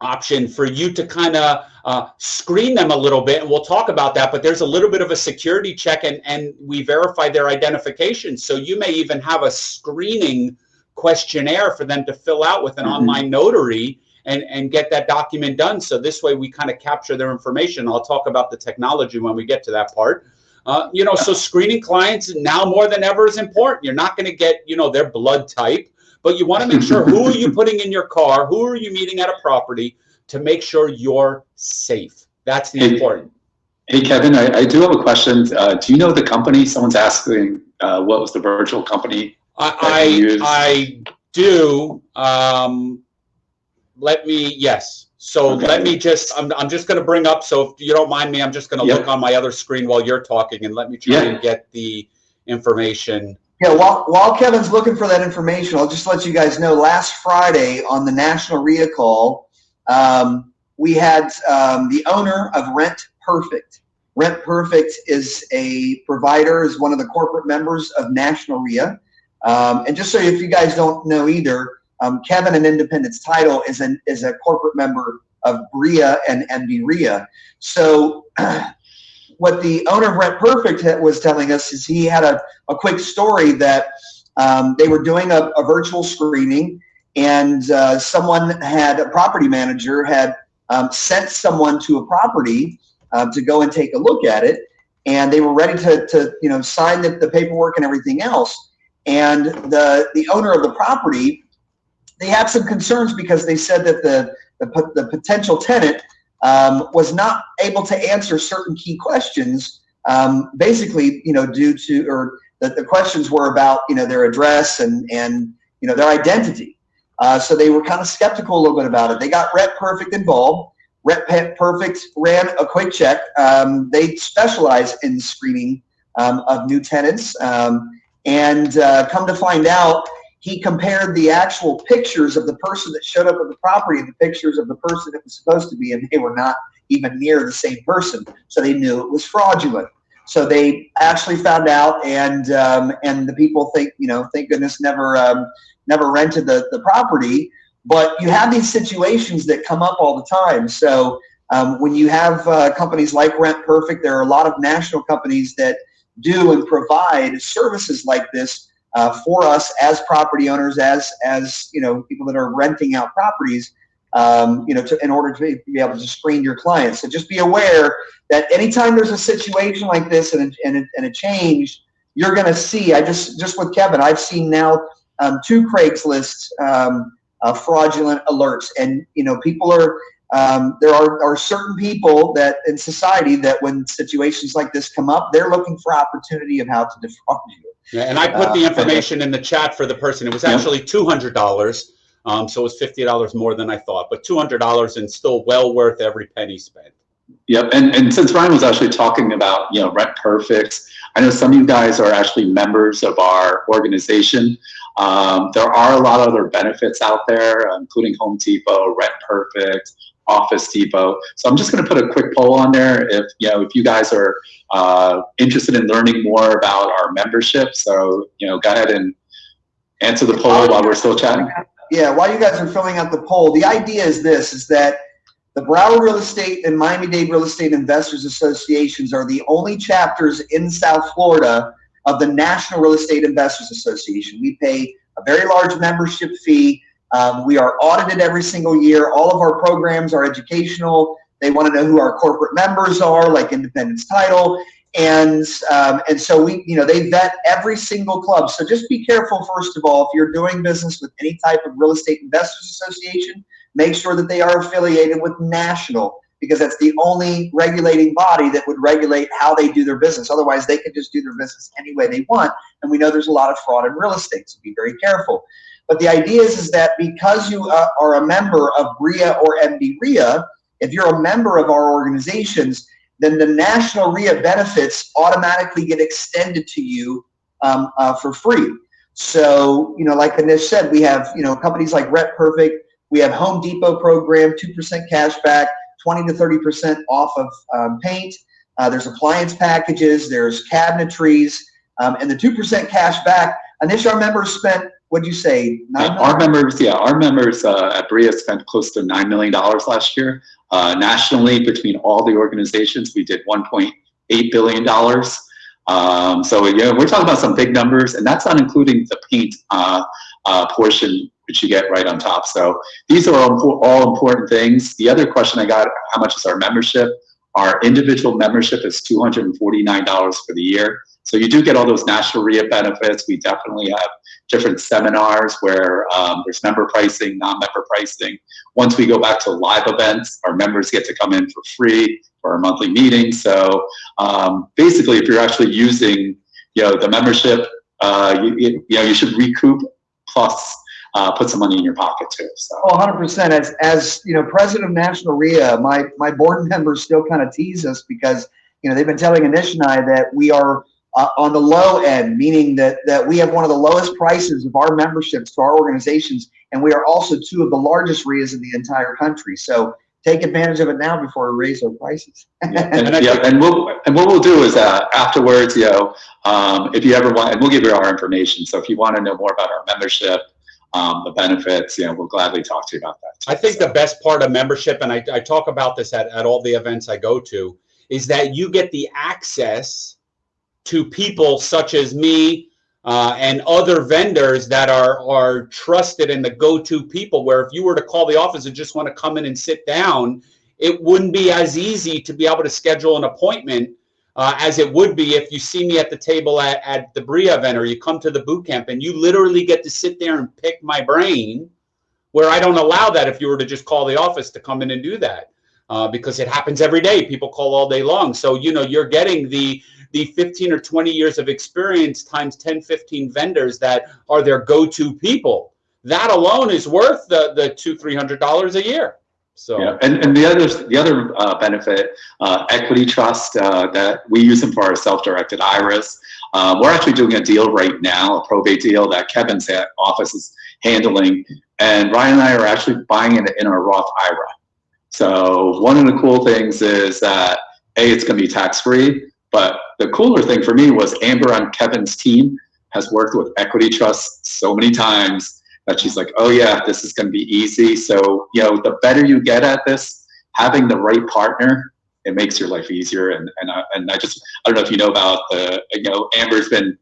option for you to kind of uh, screen them a little bit. And we'll talk about that, but there's a little bit of a security check and, and we verify their identification. So you may even have a screening questionnaire for them to fill out with an mm -hmm. online notary and, and get that document done. So this way we kind of capture their information. I'll talk about the technology when we get to that part. Uh, you know, so screening clients now more than ever is important. You're not going to get, you know, their blood type, but you want to make sure who are you putting in your car? Who are you meeting at a property to make sure you're safe? That's the hey, important. Hey, Kevin, I, I do have a question. Uh, do you know the company? Someone's asking uh, what was the virtual company? I, I, I do. Um, let me, yes. So okay. let me just, I'm, I'm just going to bring up, so if you don't mind me, I'm just going to yep. look on my other screen while you're talking and let me try yeah. and get the information. Yeah, while, while Kevin's looking for that information, I'll just let you guys know last Friday on the National REIA call, um, we had um, the owner of Rent Perfect. Rent Perfect is a provider, is one of the corporate members of National REIA. Um, and just so if you guys don't know either, um, Kevin and Independence Title is an is a corporate member of REIA and MD REIA. So what the owner of Rent Perfect was telling us is he had a, a quick story that um, they were doing a, a virtual screening and uh, someone had a property manager had um, sent someone to a property uh, to go and take a look at it. And they were ready to, to you know sign the, the paperwork and everything else. And the the owner of the property they had some concerns because they said that the, the, the potential tenant um, was not able to answer certain key questions, um, basically, you know, due to, or that the questions were about, you know, their address and, and you know, their identity. Uh, so they were kind of skeptical a little bit about it. They got Rent Perfect involved. Rent Perfect ran a quick check. Um, they specialize in screening um, of new tenants. Um, and uh, come to find out, he compared the actual pictures of the person that showed up at the property and the pictures of the person it was supposed to be, and they were not even near the same person. So they knew it was fraudulent. So they actually found out, and um, and the people think, you know, thank goodness never um, never rented the the property. But you have these situations that come up all the time. So um, when you have uh, companies like Rent Perfect, there are a lot of national companies that do and provide services like this uh, for us as property owners, as as you know, people that are renting out properties. Um, you know, to, in order to be, able to screen your clients. So just be aware that anytime there's a situation like this and a, and a, and a change, you're going to see. I just just with Kevin, I've seen now um, two Craigslist um, uh, fraudulent alerts, and you know, people are. Um, there are, are certain people that in society that when situations like this come up, they're looking for opportunity of how to defraud you. Yeah, and I put the Uh, information in the chat for the person. It was actually two hundred dollars. Um, so it was fifty dollars more than I thought, but two hundred dollars and still well worth every penny spent. Yep, and, and since Ryan was actually talking about, you know, Rent Perfect, I know some of you guys are actually members of our organization. Um, there are a lot of other benefits out there, including Home Depot, Rent Perfect, Office Depot. So I'm just going to put a quick poll on there if, you know, if you guys are uh, interested in learning more about our membership. So, you know, go ahead and answer the poll while we're still chatting. Yeah, while you guys are filling out the poll, the idea is this, is that the Broward Real Estate and Miami-Dade Real Estate Investors Associations are the only chapters in South Florida of the National Real Estate Investors Association. We pay a very large membership fee. Um, we are audited every single year. All of our programs are educational. They want to know who our corporate members are, like Independence Title. And um, and so we, you know, they vet every single club. So just be careful, first of all, if you're doing business with any type of real estate investors association, make sure that they are affiliated with national because that's the only regulating body that would regulate how they do their business. Otherwise, they could just do their business any way they want. And we know there's a lot of fraud in real estate, so be very careful. But the idea is, is that because you uh, are a member of RIA or MD RIA, if you're a member of our organizations, then the national RIA benefits automatically get extended to you um, uh, for free. So, you know, like Anish said, we have, you know, companies like Rent Perfect, we have Home Depot program, 2% cash back, 20 to 30% off of um, paint. Uh, there's appliance packages, there's cabinetries, um, and the 2% cash back. Anish, our members spent, what'd you say, Uh, Our members, yeah, our members uh, at BRIA spent close to $9 million last year. Uh, nationally, between all the organizations, we did $1.8 billion. Um, so, yeah, we're talking about some big numbers, and that's not including the paint uh, uh, portion, which you get right on top. So these are all, all important things. The other question I got, how much is our membership? Our individual membership is $249 for the year. So you do get all those national RIA benefits. We definitely have different seminars where um, there's member pricing, non-member pricing. Once we go back to live events, our members get to come in for free for our monthly meetings. So um, basically, if you're actually using, you know, the membership, uh, you, you, you know, you should recoup plus uh, put some money in your pocket too. So. Oh, 100%. As, as you know, president of National RIA, my, my board members still kind of tease us because, you know, they've been telling Anish and I that we are uh, on the low end, meaning that, that we have one of the lowest prices of our memberships to our organizations, and we are also two of the largest RIAs in the entire country. So take advantage of it now before we raise our prices. Yeah, and, yeah, and we'll and what we'll do is uh, afterwards, you know, um, if you ever want, and we'll give you our information. So if you want to know more about our membership, um, the benefits, you know, we'll gladly talk to you about that. I think the best part of membership, and I, I talk about this at, at all the events I go to, is that you get the access to people such as me uh, and other vendors that are are trusted and the go-to people. Where if you were to call the office and just want to come in and sit down, it wouldn't be as easy to be able to schedule an appointment uh, as it would be if you see me at the table at, at the BRIA event or you come to the boot camp and you literally get to sit there and pick my brain where I don't allow that if you were to just call the office to come in and do that uh, because it happens every day. People call all day long. So, you know, you're getting the the 15 or 20 years of experience times 10, 15 vendors that are their go-to people. That alone is worth the, the two, $300 a year. So Yeah, and, and the other the other uh, benefit, uh, equity trust, uh, that we use them for our self-directed IRAs. Um, we're actually doing a deal right now, a probate deal that Kevin's office is handling, and Ryan and I are actually buying it in our Roth IRA. So one of the cool things is that a it's going to be tax free, But the cooler thing for me was Amber on Kevin's team has worked with Equity Trust so many times that she's like, oh yeah, this is going to be easy. So, you know, the better you get at this, having the right partner, it makes your life easier. And, and, I, and I just, I don't know if you know about the, you know, Amber's been,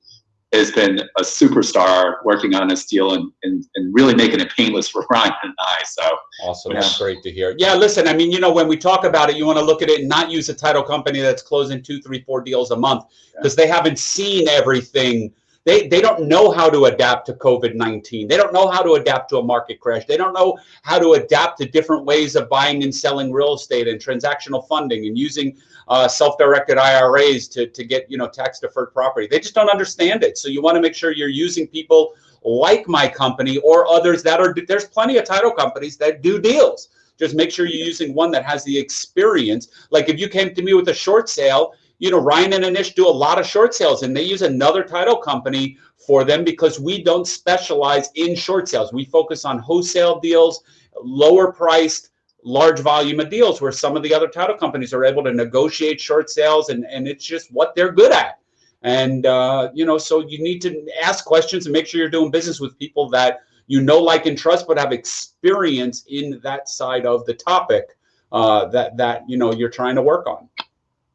has been a superstar working on this deal and, and, and really making it painless for Ryan and I. So Awesome. Yeah. That's great to hear. Yeah, listen, I mean, you know, when we talk about it, you want to look at it and not use a title company that's closing two, three, four deals a month because they haven't seen everything. They, they don't know how to adapt to COVID 19. They don't know how to adapt to a market crash. They don't know how to adapt to different ways of buying and selling real estate and transactional funding and using uh, self-directed IRAs to, to get you know tax deferred property. They just don't understand it. So you want to make sure you're using people like my company or others that are there's plenty of title companies that do deals. Just make sure you're using one that has the experience. Like if you came to me with a short sale, you know Ryan and Anish do a lot of short sales and they use another title company for them because we don't specialize in short sales. We focus on wholesale deals, lower priced large volume of deals where some of the other title companies are able to negotiate short sales and, and it's just what they're good at. And, uh, you know, so you need to ask questions and make sure you're doing business with people that you know, like, and trust, but have experience in that side of the topic uh, that, that, you know, you're trying to work on.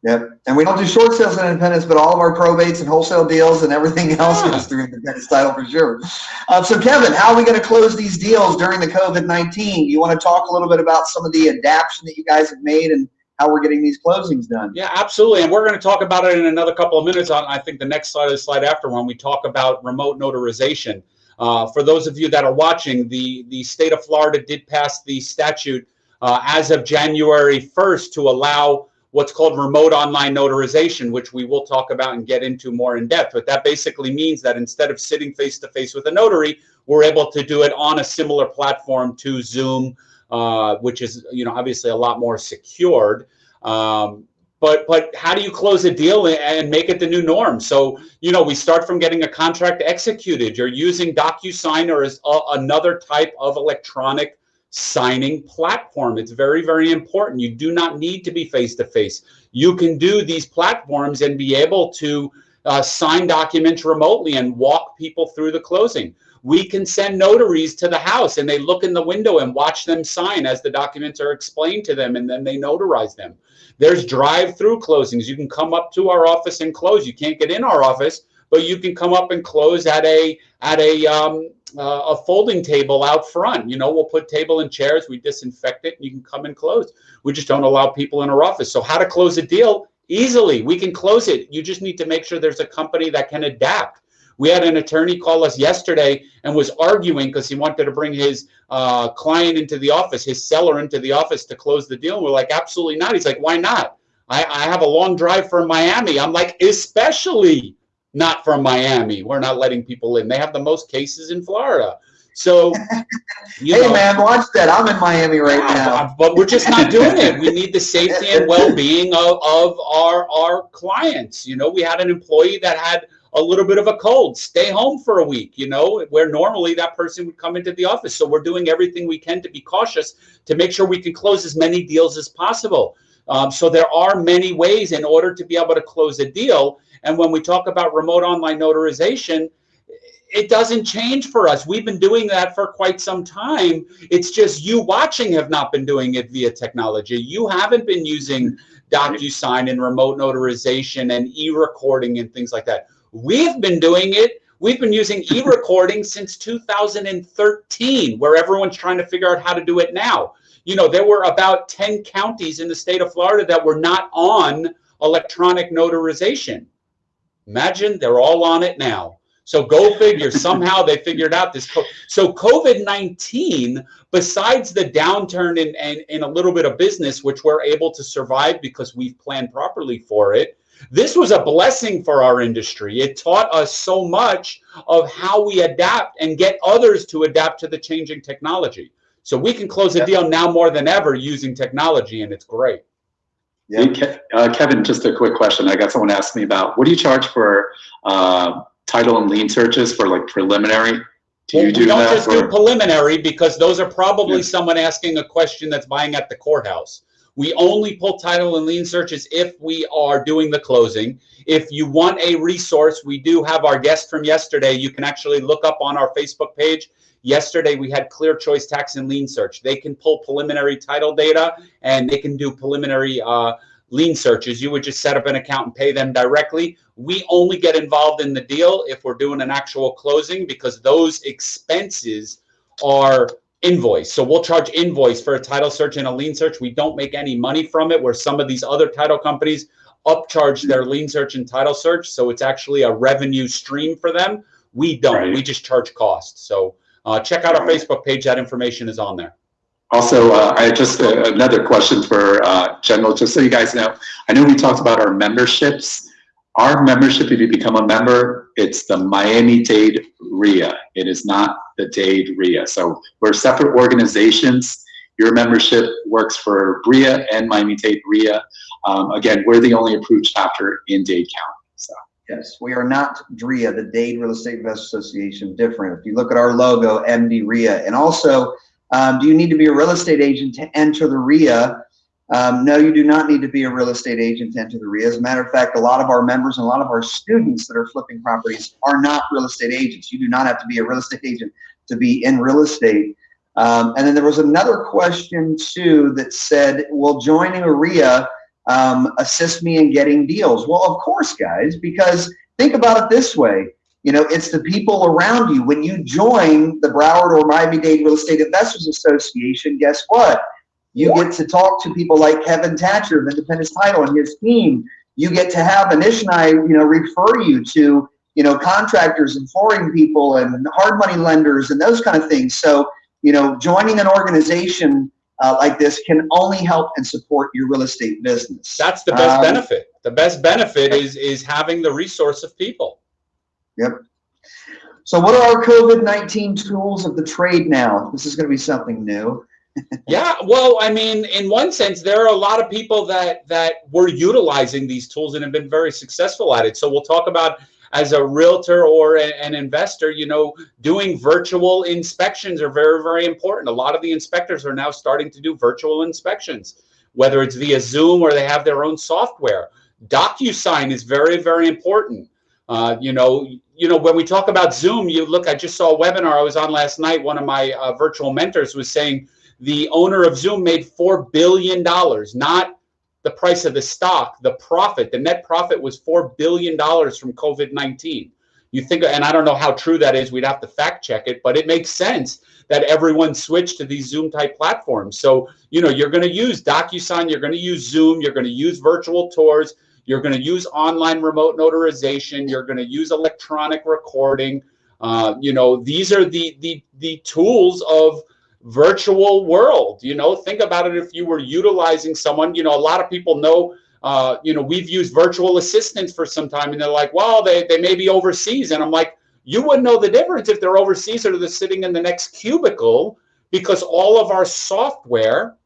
Yep. And we don't do short sales in independence, but all of our probates and wholesale deals and everything else Yeah. is through independence title for sure. Uh, so Kevin, how are we going to close these deals during the COVID-19? You want to talk a little bit about some of the adaptation that you guys have made and how we're getting these closings done? Yeah, absolutely. And we're going to talk about it in another couple of minutes. On I think the next slide the slide after when we talk about remote notarization. Uh, for those of you that are watching, the the state of Florida did pass the statute uh, as of January 1st to allow what's called remote online notarization, which we will talk about and get into more in depth. But that basically means that instead of sitting face to face with a notary, we're able to do it on a similar platform to Zoom, uh, which is you know obviously a lot more secured. Um, but but how do you close a deal and make it the new norm? So you know we start from getting a contract executed. You're using DocuSign or is a, another type of electronic signing platform. It's very very important. You do not need to be face to face. You can do these platforms and be able to uh, sign documents remotely and walk people through the closing. We can send notaries to the house and they look in the window and watch them sign as the documents are explained to them and then they notarize them. There's drive-through closings. You can come up to our office and close. You can't get in our office, but you can come up and close at a at a um, uh, a folding table out front. You know, we'll put table and chairs. We disinfect it, and you can come and close. We just don't allow people in our office. So how to close a deal easily? We can close it. You just need to make sure there's a company that can adapt. We had an attorney call us yesterday and was arguing because he wanted to bring his uh, client into the office, his seller into the office to close the deal. And we're like, absolutely not. He's like, why not? I, I have a long drive from Miami. I'm like, especially not from Miami. We're not letting people in. They have the most cases in Florida. So, you Hey know, man, watch that. I'm in Miami right now. But we're just not doing it. We need the safety and well-being of, of our our clients. You know, we had an employee that had a little bit of a cold, stay home for a week, you know, where normally that person would come into the office. So we're doing everything we can to be cautious to make sure we can close as many deals as possible. Um, so there are many ways in order to be able to close a deal. And when we talk about remote online notarization, it doesn't change for us. We've been doing that for quite some time. It's just you watching have not been doing it via technology. You haven't been using DocuSign and remote notarization and e-recording and things like that. We've been doing it. We've been using e-recording since 2013, where everyone's trying to figure out how to do it now. You know, there were about 10 counties in the state of Florida that were not on electronic notarization. Imagine they're all on it now. So go figure. Somehow they figured out this. Co- so COVID nineteen, besides the downturn in, in in a little bit of business, which we're able to survive because we've planned properly for it, this was a blessing for our industry. It taught us so much of how we adapt and get others to adapt to the changing technology. So we can close a deal now more than ever using technology, and it's great. Yeah. Hey, uh, Kevin, just a quick question. I got someone asked me about what do you charge for uh, title and lien searches for like preliminary? Do Well, you do we don't just do preliminary because those are probably Yeah. someone asking a question that's buying at the courthouse. We only pull title and lien searches if we are doing the closing. If you want a resource, we do have our guest from yesterday. You can actually look up on our Facebook page. Yesterday, we had Clear Choice Tax and Lien Search. They can pull preliminary title data and they can do preliminary uh, lien searches. You would just set up an account and pay them directly. We only get involved in the deal if we're doing an actual closing because those expenses are invoice. So we'll charge invoice for a title search and a lien search. We don't make any money from it where some of these other title companies upcharge their lien search and title search. So it's actually a revenue stream for them. We don't, Right. we just charge cost. So uh, check out our Facebook page. That information is on there. Also, uh, I just, uh, another question for, uh, General, just so you guys know. I know we talked about our memberships. Our membership, if you become a member, it's the Miami-Dade RIA. It is not the Dade RIA. So we're separate organizations. Your membership works for BRIA and Miami-Dade RIA. Um, again, we're the only approved chapter in Dade County. Yes, we are not DRIA, the Dade Real Estate Investors Association, different. If you look at our logo, MD RIA. And also, um, do you need to be a real estate agent to enter the RIA? Um, no, you do not need to be a real estate agent to enter the RIA. As a matter of fact, a lot of our members and a lot of our students that are flipping properties are not real estate agents. You do not have to be a real estate agent to be in real estate. Um, and then there was another question too that said, will joining a RIA um, assist me in getting deals? Well, of course, guys, because think about it this way. You know, it's the people around you. When you join the Broward or Miami-Dade Real Estate Investors Association, guess what? You get to talk to people like Kevin Thatcher of Independence Title and his team. You get to have Anish and I, you know, refer you to, you know, contractors and flooring people and hard money lenders and those kind of things. So, you know, joining an organization uh, like this can only help and support your real estate business. That's the best Um, benefit. The best benefit is is having the resource of people. Yep. So what are our COVID-19 tools of the trade now? This is going to be something new. Yeah, well, I mean, in one sense, there are a lot of people that that were utilizing these tools and have been very successful at it. So we'll talk about as a realtor or a- an investor, you know, doing virtual inspections are very, very important. A lot of the inspectors are now starting to do virtual inspections, whether it's via Zoom or they have their own software. DocuSign is very, very important. Uh, you know, you know, when we talk about Zoom, you look. I just saw a webinar I was on last night. One of my uh, virtual mentors was saying the owner of Zoom made four billion dollars, not the price of the stock, the profit. The net profit was four billion dollars from COVID nineteen. You think, and I don't know how true that is. We'd have to fact check it, but it makes sense that everyone switched to these Zoom type platforms. So you know, you're going to use DocuSign, you're going to use Zoom, you're going to use virtual tours, you're going to use online remote notarization, you're going to use electronic recording. Uh, you know, these are the the the tools of virtual world you know? Think about it if you were utilizing someone you know a lot of people know uh, you know we've used virtual assistants for some time and they're like well they, they may be overseas. And i'm like you wouldn't know the difference if they're overseas or they're sitting in the next cubicle because all of our software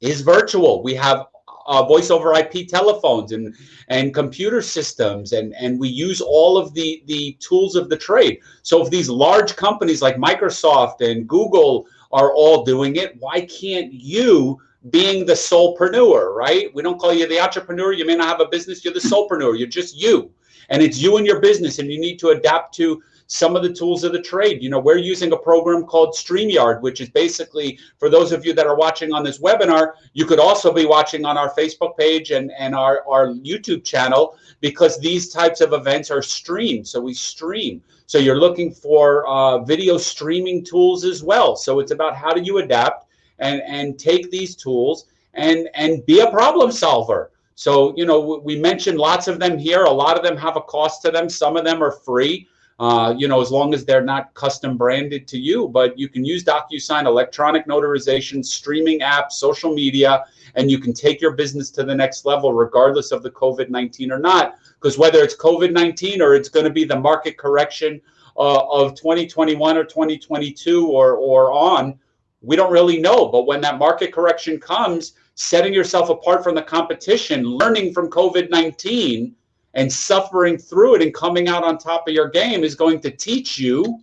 is virtual. We have uh, voice over ip telephones and and computer systems and and we use all of the the tools of the trade. So if these large companies like microsoft and google are all doing it. Why can't you, being the solopreneur, right? We don't call you the entrepreneur. You may not have a business. You're the solopreneur. You're just you. And it's you and your business, and you need to adapt to some of the tools of the trade. You know, we're using a program called StreamYard, which is basically, for those of you that are watching on this webinar, you could also be watching on our Facebook page and, and our, our YouTube channel because these types of events are streamed. So we stream. So you're looking for uh, video streaming tools as well. So it's about how do you adapt and, and take these tools and, and be a problem solver. So, you know, we mentioned lots of them here. A lot of them have a cost to them. Some of them are free, uh, you know, as long as they're not custom branded to you. But you can use DocuSign, electronic notarization, streaming apps, social media, and you can take your business to the next level regardless of the COVID 19 or not. Because whether it's COVID 19 or it's going to be the market correction uh, of 2021 or 2022 or, or on, we don't really know. But when that market correction comes, setting yourself apart from the competition, learning from COVID 19, and suffering through it and coming out on top of your game is going to teach you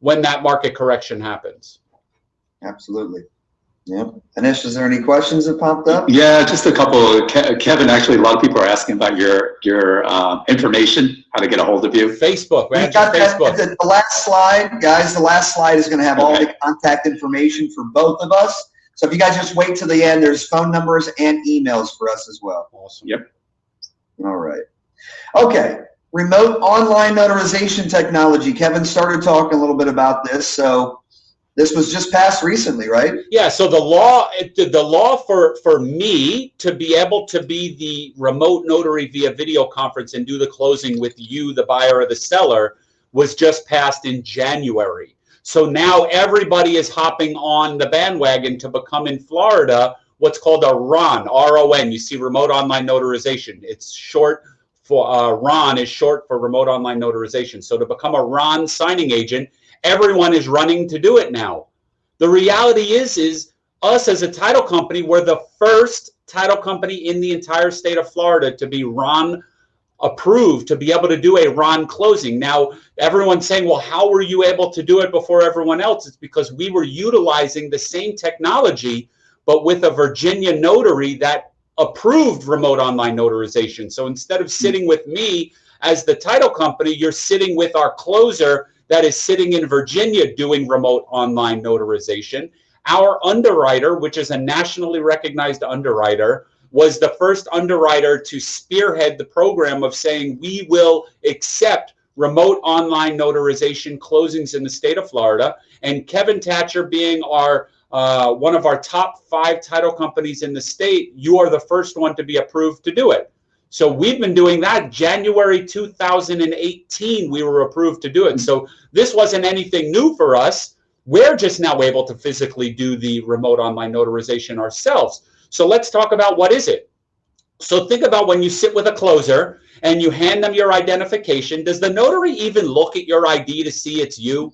when that market correction happens. Absolutely. Yep. Anish, is there any questions that popped up? Yeah, just a couple. Ke- Kevin, actually, a lot of people are asking about your your uh, information, how to get a hold of you. Facebook, We right? got that, Facebook. the, the last slide, guys, the last slide is gonna have all the contact information for both of us. So if you guys just wait to the end, there's phone numbers and emails for us as well. Awesome. Yep. All right. Okay, remote online notarization technology. Kevin started talking a little bit about this, so this was just passed recently, right? Yeah, so the law, the law for, for me to be able to be the remote notary via video conference and do the closing with you, the buyer or the seller, was just passed in January. So now everybody is hopping on the bandwagon to become in Florida what's called a RON, R-O-N. You see remote online notarization. It's short for, uh, RON is short for remote online notarization. So to become a RON signing agent, everyone is running to do it now. The reality is, is us as a title company, we're the first title company in the entire state of Florida to be RON approved to be able to do a RON closing. Now, everyone's saying, well, how were you able to do it before everyone else? It's because we were utilizing the same technology, but with a Virginia notary that approved remote online notarization. So instead of sitting with me as the title company, you're sitting with our closer that is sitting in Virginia doing remote online notarization. Our underwriter, which is a nationally recognized underwriter, was the first underwriter to spearhead the program of saying we will accept remote online notarization closings in the state of Florida. And Kevin Thatcher being our uh, one of our top five title companies in the state, you are the first one to be approved to do it. So we've been doing that. January 2018, we were approved to do it. So this wasn't anything new for us. We're just now able to physically do the remote online notarization ourselves. So let's talk about what is it. So think about when you sit with a closer and you hand them your identification. Does the notary even look at your ID to see it's you?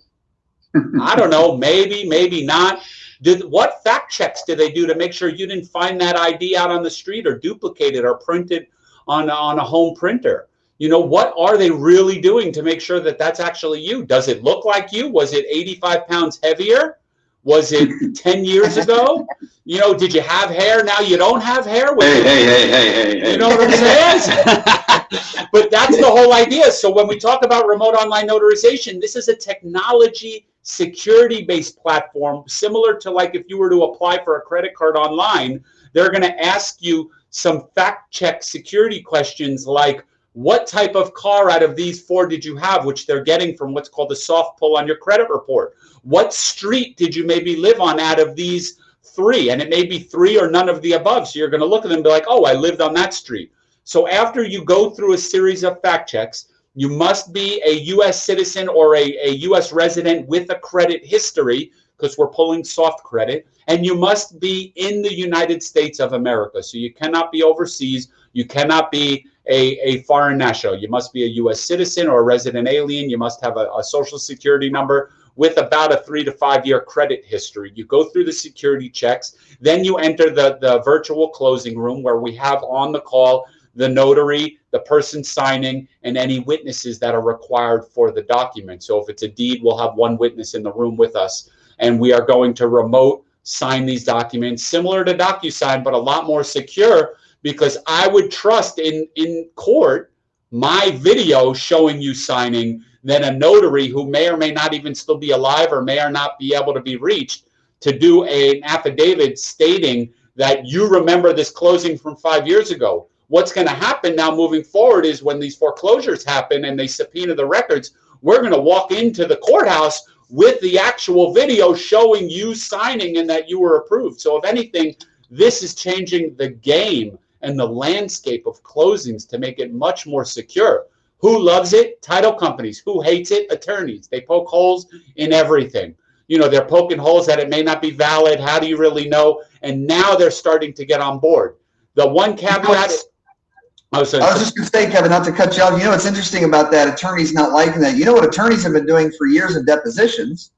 I don't know. Maybe, maybe not. Did what fact checks did they do to make sure you didn't find that ID out on the street or duplicated or printed on on a home printer? You know, what are they really doing to make sure that that's actually you? Does it look like you? Was it 85 pounds heavier? Was it 10 years ago? You know, did you have hair? Now you don't have hair? Hey, hey, hey, hey, hey. you know what I'm saying? but that's the whole idea. So when we talk about remote online notarization, this is a technology security based platform similar to like if you were to apply for a credit card online, they're going to ask you some fact check security questions like what type of car out of these four did you have which they're getting from what's called a soft pull on your credit report? What street did you maybe live on out of these three? And it may be three or none of the above. So you're going to look at them and be like oh i lived on that street. So after you go through a series of fact checks you must be a u.s citizen or a, a u.s resident with a credit history because we're pulling soft credit and you must be in the united states of america so you cannot be overseas you cannot be a, a foreign national you must be a u.s citizen or a resident alien you must have a, a social security number with about a three to five year credit history. You go through the security checks, then you enter the, the virtual closing room where we have on the call the notary, the person signing, and any witnesses that are required for the document. So if it's a deed, we'll have one witness in the room with us. And we are going to remote sign these documents, similar to DocuSign, but a lot more secure because I would trust in, in court my video showing you signing than a notary who may or may not even still be alive or may or not be able to be reached to do a, an affidavit stating that you remember this closing from five years ago. What's going to happen now moving forward is when these foreclosures happen and they subpoena the records, we're going to walk into the courthouse with the actual video showing you signing and that you were approved. So, if anything, this is changing the game and the landscape of closings to make it much more secure. Who loves it? Title companies. Who hates it? Attorneys. They poke holes in everything. You know, they're poking holes that it may not be valid. How do you really know? And now they're starting to get on board. The one caveat. I was, I was just going to say, Kevin, not to cut you off. You know what's interesting about that? Attorneys not liking that. You know what attorneys have been doing for years in depositions?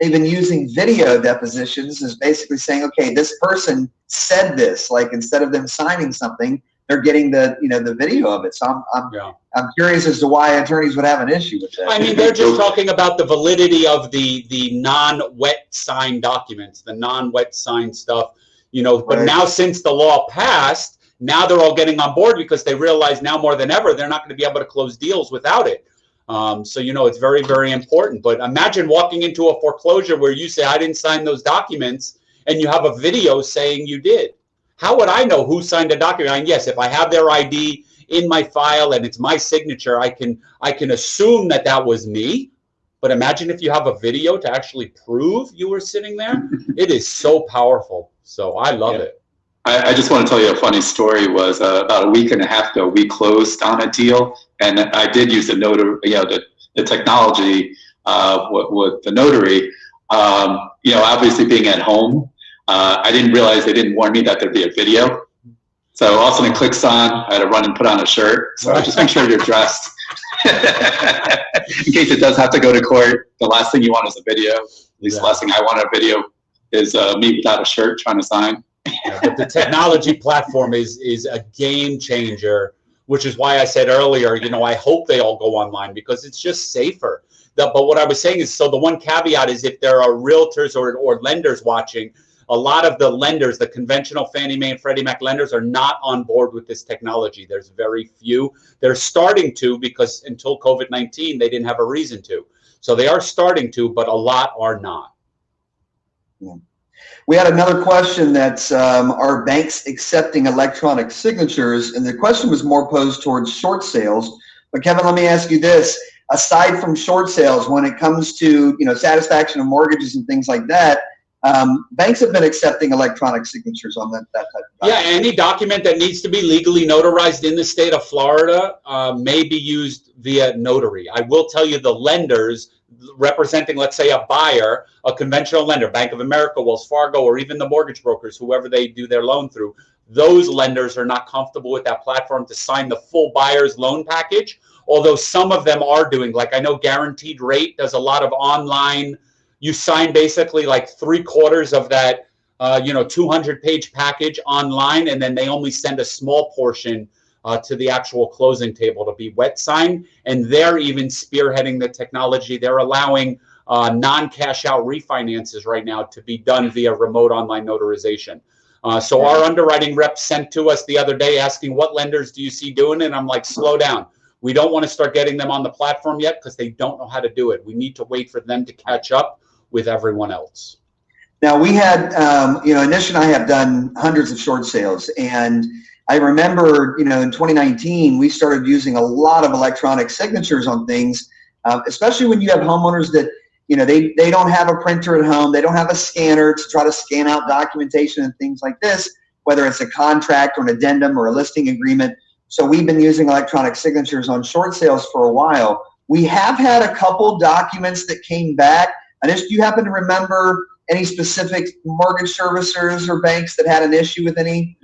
They've been using video depositions as basically saying, okay, this person said this. Like instead of them signing something, they're getting the you know the video of it. So I'm I'm, Yeah. I'm curious as to why attorneys would have an issue with that. I mean, they're just talking about the validity of the, the non-wet sign documents, the non-wet sign stuff, you know, but Right. now since the law passed, now they're all getting on board because they realize now more than ever, they're not going to be able to close deals without it. Um, so, you know, it's very, very important. But imagine walking into a foreclosure where you say, I didn't sign those documents, and you have a video saying you did. How would I know who signed a document? And yes, if I have their ID in my file and it's my signature, I can I can assume that that was me. But imagine if you have a video to actually prove you were sitting there. it is so powerful. So I love Yeah. it. I, I just want to tell you a funny story. Was uh, about a week and a half ago, we closed on a deal, and I did use the notary, you know, the, the technology uh, with, with the notary. Um, you know, obviously being at home, uh, I didn't realize they didn't warn me that there'd be a video. So all of a sudden it clicks on. I had to run and put on a shirt. So just make sure you're dressed. In case it does have to go to court, the last thing you want is a video. At least Yeah. the last thing I want a video is uh, me without a shirt trying to sign. Yeah, but the technology platform is is a game changer, which is why I said earlier, you know, I hope they all go online because it's just safer. The, but what I was saying is, so the one caveat is if there are realtors or, or lenders watching, a lot of the lenders, the conventional Fannie Mae and Freddie Mac lenders, are not on board with this technology. There's very few. They're starting to because until COVID 19, they didn't have a reason to. So they are starting to, but a lot are not. We had another question that's um, are banks accepting electronic signatures? And the question was more posed towards short sales. But Kevin, let me ask you this: aside from short sales, when it comes to you know satisfaction of mortgages and things like that, um, banks have been accepting electronic signatures on that, that type of Yeah, any document that needs to be legally notarized in the state of Florida uh, may be used via notary. I will tell you the lenders representing, let's say, a buyer, a conventional lender, Bank of America, Wells Fargo, or even the mortgage brokers, whoever they do their loan through, those lenders are not comfortable with that platform to sign the full buyer's loan package. Although some of them are doing, like I know Guaranteed Rate does a lot of online. You sign basically like three quarters of that uh, you know, 200 page package online, and then they only send a small portion uh, to the actual closing table to be wet signed. And they're even spearheading the technology. They're allowing uh, non cash out refinances right now to be done via remote online notarization. Uh, so our underwriting rep sent to us the other day asking what lenders do you see doing it? And I'm like, slow down. We don't want to start getting them on the platform yet because they don't know how to do it. We need to wait for them to catch up with everyone else. Now we had, um, you know, Anish and I have done hundreds of short sales, and I remember, you know, in 2019 we started using a lot of electronic signatures on things, um, especially when you have homeowners that, you know, they they don't have a printer at home, they don't have a scanner to try to scan out documentation and things like this, whether it's a contract or an addendum or a listing agreement. So we've been using electronic signatures on short sales for a while. We have had a couple documents that came back. Anish, do you happen to remember? Any specific mortgage servicers or banks that had an issue with any?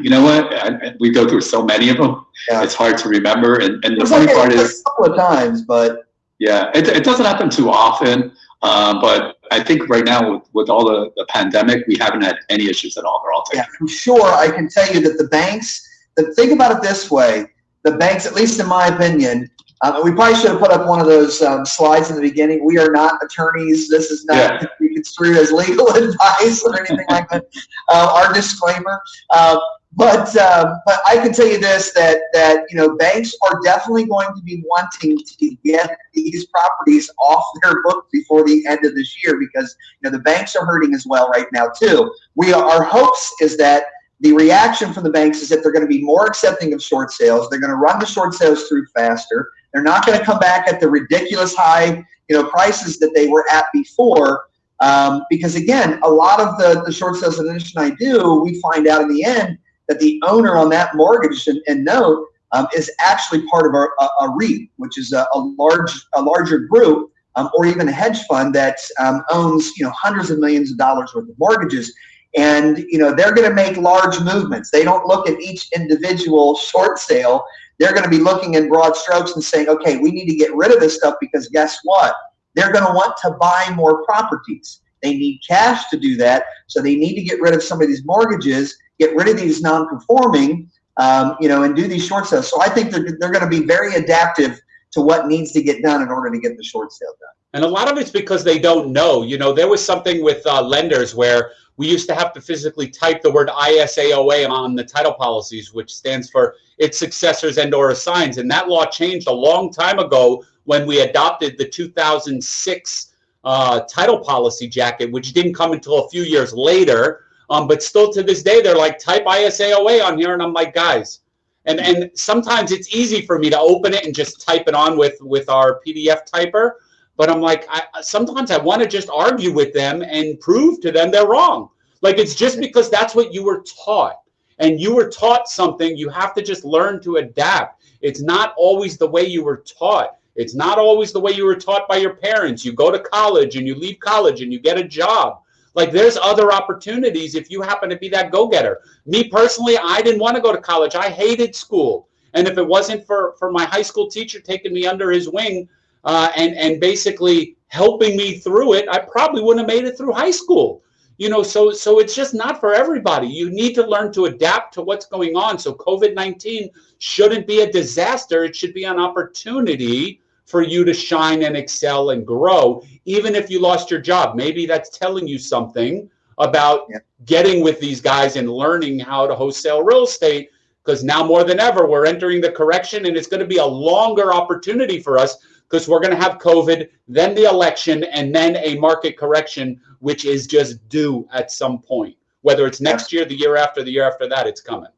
You know what? I, we go through so many of them. Yeah. It's hard to remember. And, and the funny like part a is, a couple of times, but yeah, it, it doesn't happen too often. Um, but I think right now with, with all the, the pandemic, we haven't had any issues at all. They're all taken. yeah, I'm sure I can tell you that the banks. The, think about it this way: the banks, at least in my opinion, uh, we probably should have put up one of those um, slides in the beginning. We are not attorneys. This is not Yeah. to be construed as legal advice or anything like that. Uh, our disclaimer. Uh, but um, but I can tell you this that that you know banks are definitely going to be wanting to get these properties off their book before the end of this year because you know the banks are hurting as well right now too. We our hopes is that the reaction from the banks is that they're going to be more accepting of short sales. They're going to run the short sales through faster. They're not going to come back at the ridiculous high you know prices that they were at before. Um, because again, a lot of the, the short sales that I do, we find out in the end that the owner on that mortgage and, and note um, is actually part of a, a, a REIT, which is a, a large a larger group um, or even a hedge fund that um, owns you know hundreds of millions of dollars worth of mortgages. And you know they're going to make large movements. They don't look at each individual short sale. They're going to be looking in broad strokes and saying, okay, we need to get rid of this stuff because guess what? They're going to want to buy more properties. They need cash to do that, so they need to get rid of some of these mortgages, get rid of these non-conforming, um, you know, and do these short sales. So I think they're, they're going to be very adaptive to what needs to get done in order to get the short sale done. And a lot of it's because they don't know. You know, there was something with uh, lenders where we used to have to physically type the word ISAOA on the title policies, which stands for its successors and or assigns. And that law changed a long time ago when we adopted the 2006 uh, title policy jacket, which didn't come until a few years later. Um, but still to this day, they're like, type ISAOA on here. And I'm like, guys, and, and sometimes it's easy for me to open it and just type it on with, with our PDF typer. But I'm like, I, sometimes I want to just argue with them and prove to them they're wrong. Like it's just because that's what you were taught and you were taught something, you have to just learn to adapt. It's not always the way you were taught. It's not always the way you were taught by your parents. You go to college and you leave college and you get a job. Like there's other opportunities if you happen to be that go-getter. Me personally, I didn't want to go to college. I hated school. And if it wasn't for, for my high school teacher taking me under his wing uh, and, and basically helping me through it, I probably wouldn't have made it through high school. You know, so so it's just not for everybody. You need to learn to adapt to what's going on. So COVID-19 shouldn't be a disaster. It should be an opportunity for you to shine and excel and grow, even if you lost your job. Maybe that's telling you something about yeah. getting with these guys and learning how to wholesale real estate because now more than ever we're entering the correction and it's going to be a longer opportunity for us because we're going to have COVID, then the election, and then a market correction, which is just due at some point. Whether it's next year, the year after, the year after that, it's coming.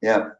Yeah.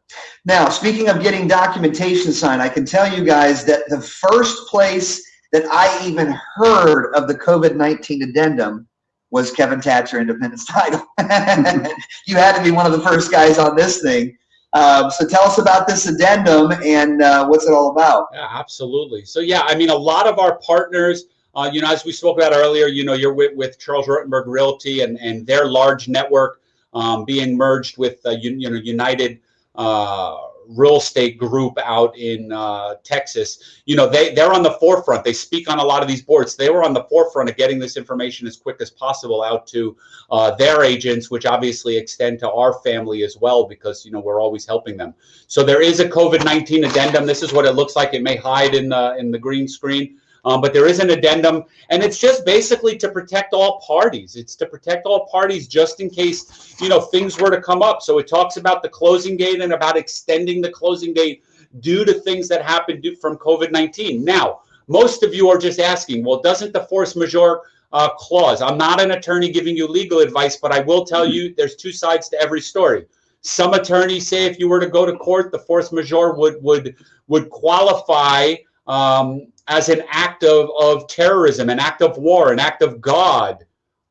Now, speaking of getting documentation signed, I can tell you guys that the first place that I even heard of the COVID-19 addendum was Kevin Thatcher Independence Title. you had to be one of the first guys on this thing. Um, so tell us about this addendum and uh, what's it all about? Yeah, absolutely. So yeah, I mean, a lot of our partners, uh, you know, as we spoke about earlier, you know, you're with, with Charles Rutenberg Realty and, and their large network um, being merged with, uh, you, you know, United uh, real estate group out in uh, Texas, you know, they, they're on the forefront. They speak on a lot of these boards. They were on the forefront of getting this information as quick as possible out to uh, their agents, which obviously extend to our family as well, because, you know, we're always helping them. So there is a COVID-19 addendum. This is what it looks like. It may hide in the, in the green screen. Um, but there is an addendum, and it's just basically to protect all parties. It's to protect all parties just in case, you know, things were to come up. So it talks about the closing date and about extending the closing date due to things that happened from COVID-19. Now, most of you are just asking, well, doesn't the force majeure uh, clause, I'm not an attorney giving you legal advice, but I will tell you there's two sides to every story. Some attorneys say if you were to go to court, the force majeure would would would qualify um, as an act of, of terrorism, an act of war, an act of God.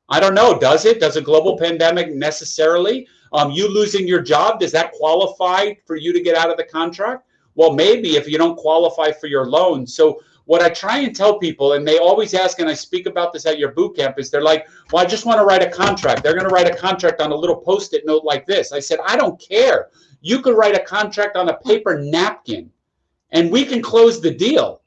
I don't know. Does it? Does a global pandemic necessarily? Um, you losing your job, does that qualify for you to get out of the contract? Well, maybe if you don't qualify for your loan. So what I try and tell people, and they always ask, and I speak about this at your boot camp, is they're like, well, I just want to write a contract. They're going to write a contract on a little post-it note like this. I said, I don't care. You could write a contract on a paper napkin and we can close the deal.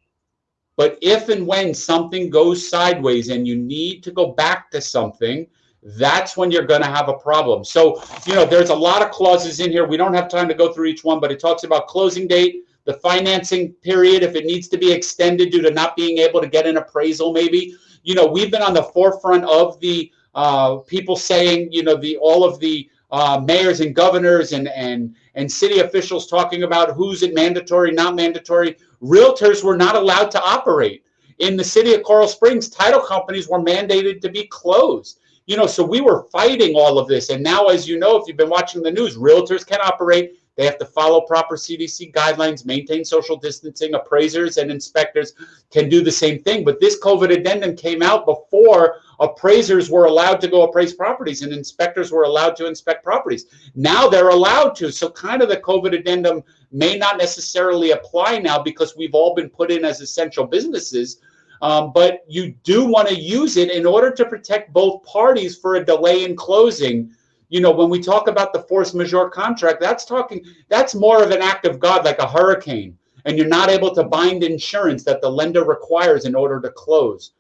But if and when something goes sideways and you need to go back to something, that's when you're going to have a problem. So, you know, there's a lot of clauses in here. We don't have time to go through each one, but it talks about closing date, the financing period, if it needs to be extended due to not being able to get an appraisal, maybe. You know, we've been on the forefront of the uh, people saying, you know, the all of the uh, mayors and governors and, and, and city officials talking about who's it mandatory, not mandatory. Realtors were not allowed to operate. In the city of Coral Springs, title companies were mandated to be closed. You know, so we were fighting all of this. And now, as you know, if you've been watching the news, realtors can operate. They have to follow proper CDC guidelines, maintain social distancing. Appraisers and inspectors can do the same thing. But this COVID addendum came out before appraisers were allowed to go appraise properties and inspectors were allowed to inspect properties. Now they're allowed to. So kind of the COVID addendum may not necessarily apply now because we've all been put in as essential businesses. Um, but you do want to use it in order to protect both parties for a delay in closing you know, when we talk about the force majeure contract, that's talking, that's more of an act of God, like a hurricane, and you're not able to bind insurance that the lender requires in order to close.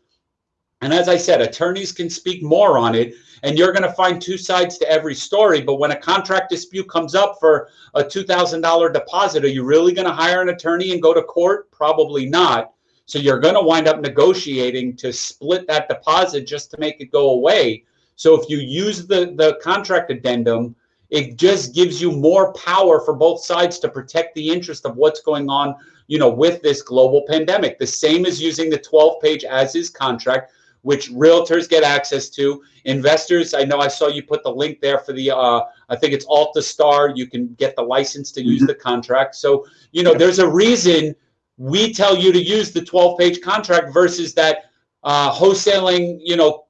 And as I said, attorneys can speak more on it, and you're going to find two sides to every story. But when a contract dispute comes up for a $2,000 deposit, are you really going to hire an attorney and go to court? Probably not. So you're going to wind up negotiating to split that deposit just to make it go away. So if you use the, the contract addendum, it just gives you more power for both sides to protect the interest of what's going on, you know, with this global pandemic. The same as using the 12 page as is contract, which realtors get access to. Investors, I know I saw you put the link there for the, uh, I think it's Alta Star. You can get the license to use mm-hmm. the contract. So, you know, there's a reason we tell you to use the 12 page contract versus that uh, wholesaling, you know,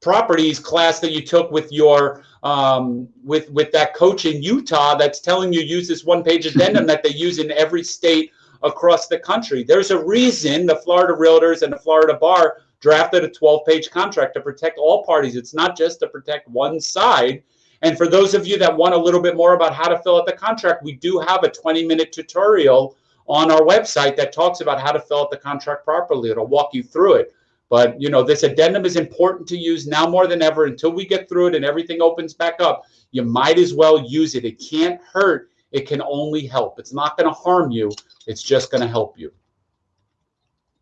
properties class that you took with your um, with with that coach in Utah that's telling you use this one page addendum that they use in every state across the country. There's a reason the Florida Realtors and the Florida Bar drafted a 12 page contract to protect all parties. It's not just to protect one side. And for those of you that want a little bit more about how to fill out the contract, we do have a 20 minute tutorial on our website that talks about how to fill out the contract properly. It'll walk you through it. But you know, this addendum is important to use now more than ever until we get through it and everything opens back up. You might as well use it. It can't hurt. It can only help. It's not going to harm you. It's just going to help you.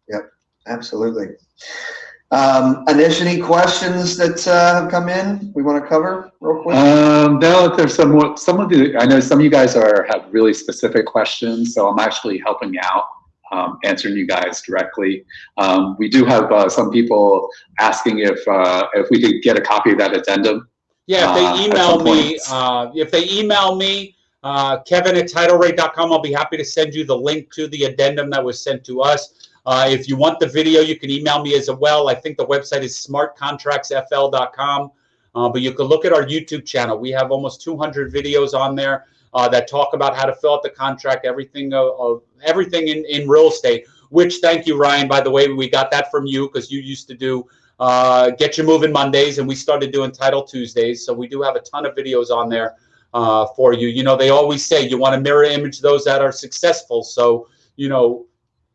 Yep, absolutely. Um, Anish, any questions that uh, have come in we want to cover real quick? Um, no, there's some, some of the, I know some of you guys are have really specific questions, so I'm actually helping out, um, answering you guys directly. Um, we do have uh, some people asking if uh, if we could get a copy of that addendum. Yeah, if they uh, email me, uh, if they email me, uh, Kevin at TitleRate.com, I'll be happy to send you the link to the addendum that was sent to us. Uh, if you want the video, you can email me as well. I think the website is smartcontractsfl.com. Uh, but you can look at our YouTube channel. We have almost 200 videos on there uh, that talk about how to fill out the contract, everything of everything in, in real estate. Which, thank you, Ryan. By the way, we got that from you because you used to do uh, Get You Moving Mondays, and we started doing Title Tuesdays. So we do have a ton of videos on there uh, for you. You know, they always say you want to mirror image those that are successful. So, you know,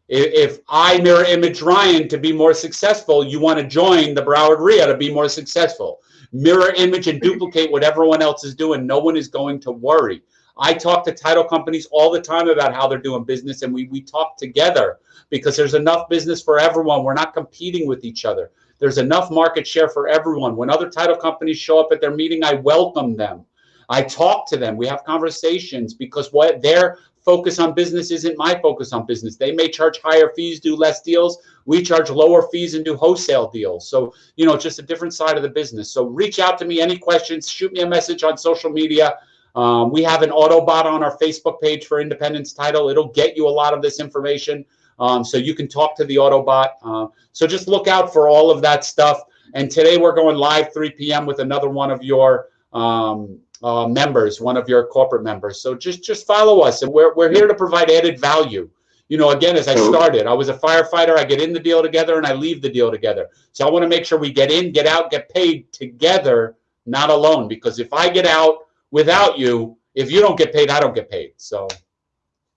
if I mirror image Ryan to be more successful, you want to join the Broward REIA to be more successful. Mirror image and duplicate what everyone else is doing. No one is going to worry. I talk to title companies all the time about how they're doing business, and we, we talk together because there's enough business for everyone. We're not competing with each other. There's enough market share for everyone. When other title companies show up at their meeting, I welcome them. I talk to them. We have conversations because what they're focus on business isn't my focus on business. They may charge higher fees, do less deals. We charge lower fees and do wholesale deals. So, you know, just a different side of the business. So reach out to me. Any questions, shoot me a message on social media. Um, we have an Autobot on our Facebook page for Independence Title. It'll get you a lot of this information. Um, so you can talk to the Autobot. Uh, so just look out for all of that stuff. And today we're going live 3 p.m. with another one of your um, uh, members, one of your corporate members. So just just follow us, and we're we're here to provide added value. You know, again, as I started, I was a firefighter. I get in the deal together, and I leave the deal together. So I want to make sure we get in, get out, get paid together, not alone. Because if I get out without you, if you don't get paid, I don't get paid. So.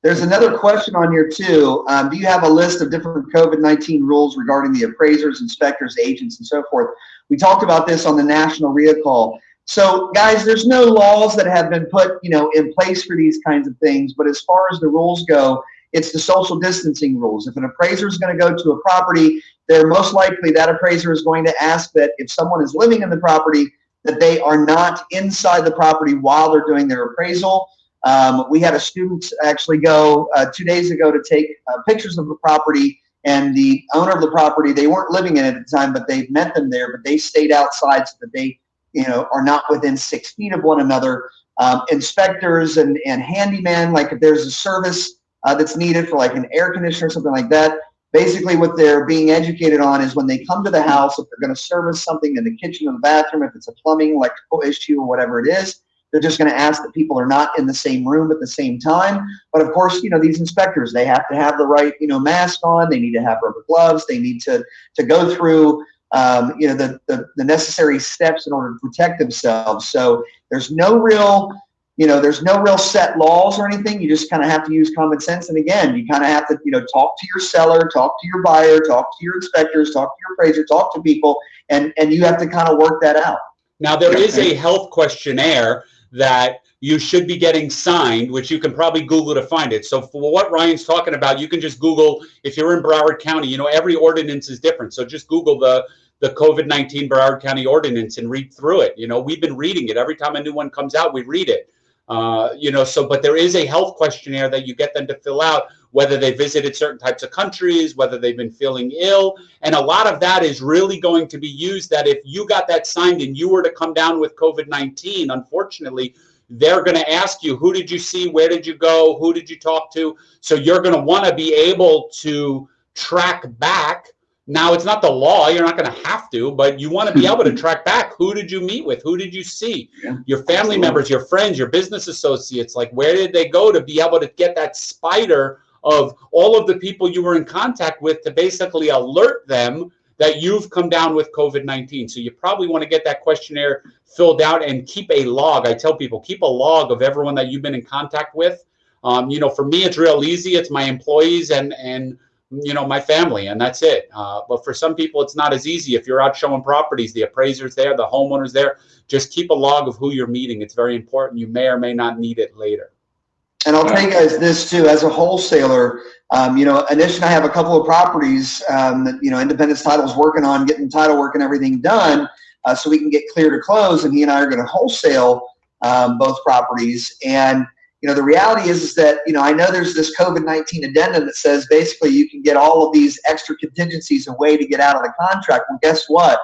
There's another question on here too. Um, do you have a list of different COVID-19 rules regarding the appraisers, inspectors, agents, and so forth? We talked about this on the national REIA call. So guys, there's no laws that have been put, you know, in place for these kinds of things. But as far as the rules go, it's the social distancing rules. If an appraiser is going to go to a property, they're most likely that appraiser is going to ask that if someone is living in the property, that they are not inside the property while they're doing their appraisal. Um, we had a student actually go uh, two days ago to take uh, pictures of the property and the owner of the property, they weren't living in it at the time, but they met them there, but they stayed outside so that they you know, are not within six feet of one another. Um, inspectors and, and handyman, like if there's a service uh, that's needed for like an air conditioner or something like that, basically what they're being educated on is when they come to the house, if they're going to service something in the kitchen or the bathroom, if it's a plumbing, electrical issue or whatever it is, they're just going to ask that people are not in the same room at the same time. But of course, you know, these inspectors, they have to have the right, you know, mask on. They need to have rubber gloves. They need to, to go through um, you know, the, the, the necessary steps in order to protect themselves. So there's no real, you know, there's no real set laws or anything. You just kind of have to use common sense. And again, you kind of have to, you know, talk to your seller, talk to your buyer, talk to your inspectors, talk to your appraiser, talk to people, and and you have to kind of work that out. Now there is a health questionnaire that you should be getting signed, which you can probably Google to find it. So for what Ryan's talking about, you can just Google if you're in Broward County. You know, every ordinance is different. So just Google the the COVID-19 Broward County ordinance and read through it. You know, we've been reading it every time a new one comes out. We read it. Uh, you know, so but there is a health questionnaire that you get them to fill out, whether they visited certain types of countries, whether they've been feeling ill, and a lot of that is really going to be used. That if you got that signed and you were to come down with COVID nineteen, unfortunately, they're going to ask you who did you see, where did you go, who did you talk to. So you're going to want to be able to track back now, it's not the law. You're not going to have to, but you want to be able to track back who did you meet with? Who did you see? Yeah, your family absolutely. members, your friends, your business associates. Like, where did they go to be able to get that spider of all of the people you were in contact with to basically alert them that you've come down with COVID 19? So, you probably want to get that questionnaire filled out and keep a log. I tell people, keep a log of everyone that you've been in contact with. Um, you know, for me, it's real easy. It's my employees and, and, you know, my family, and that's it. Uh, but for some people, it's not as easy. If you're out showing properties, the appraiser's there, the homeowner's there. Just keep a log of who you're meeting. It's very important. You may or may not need it later. And I'll tell you guys this too, as a wholesaler, um, you know, Anish and I have a couple of properties um, that, you know, Independence Title's working on getting title work and everything done uh, so we can get clear to close. And he and I are going to wholesale um, both properties. And you know, the reality is, is that, you know, I know there's this COVID-19 addendum that says basically you can get all of these extra contingencies a way to get out of the contract. Well, guess what?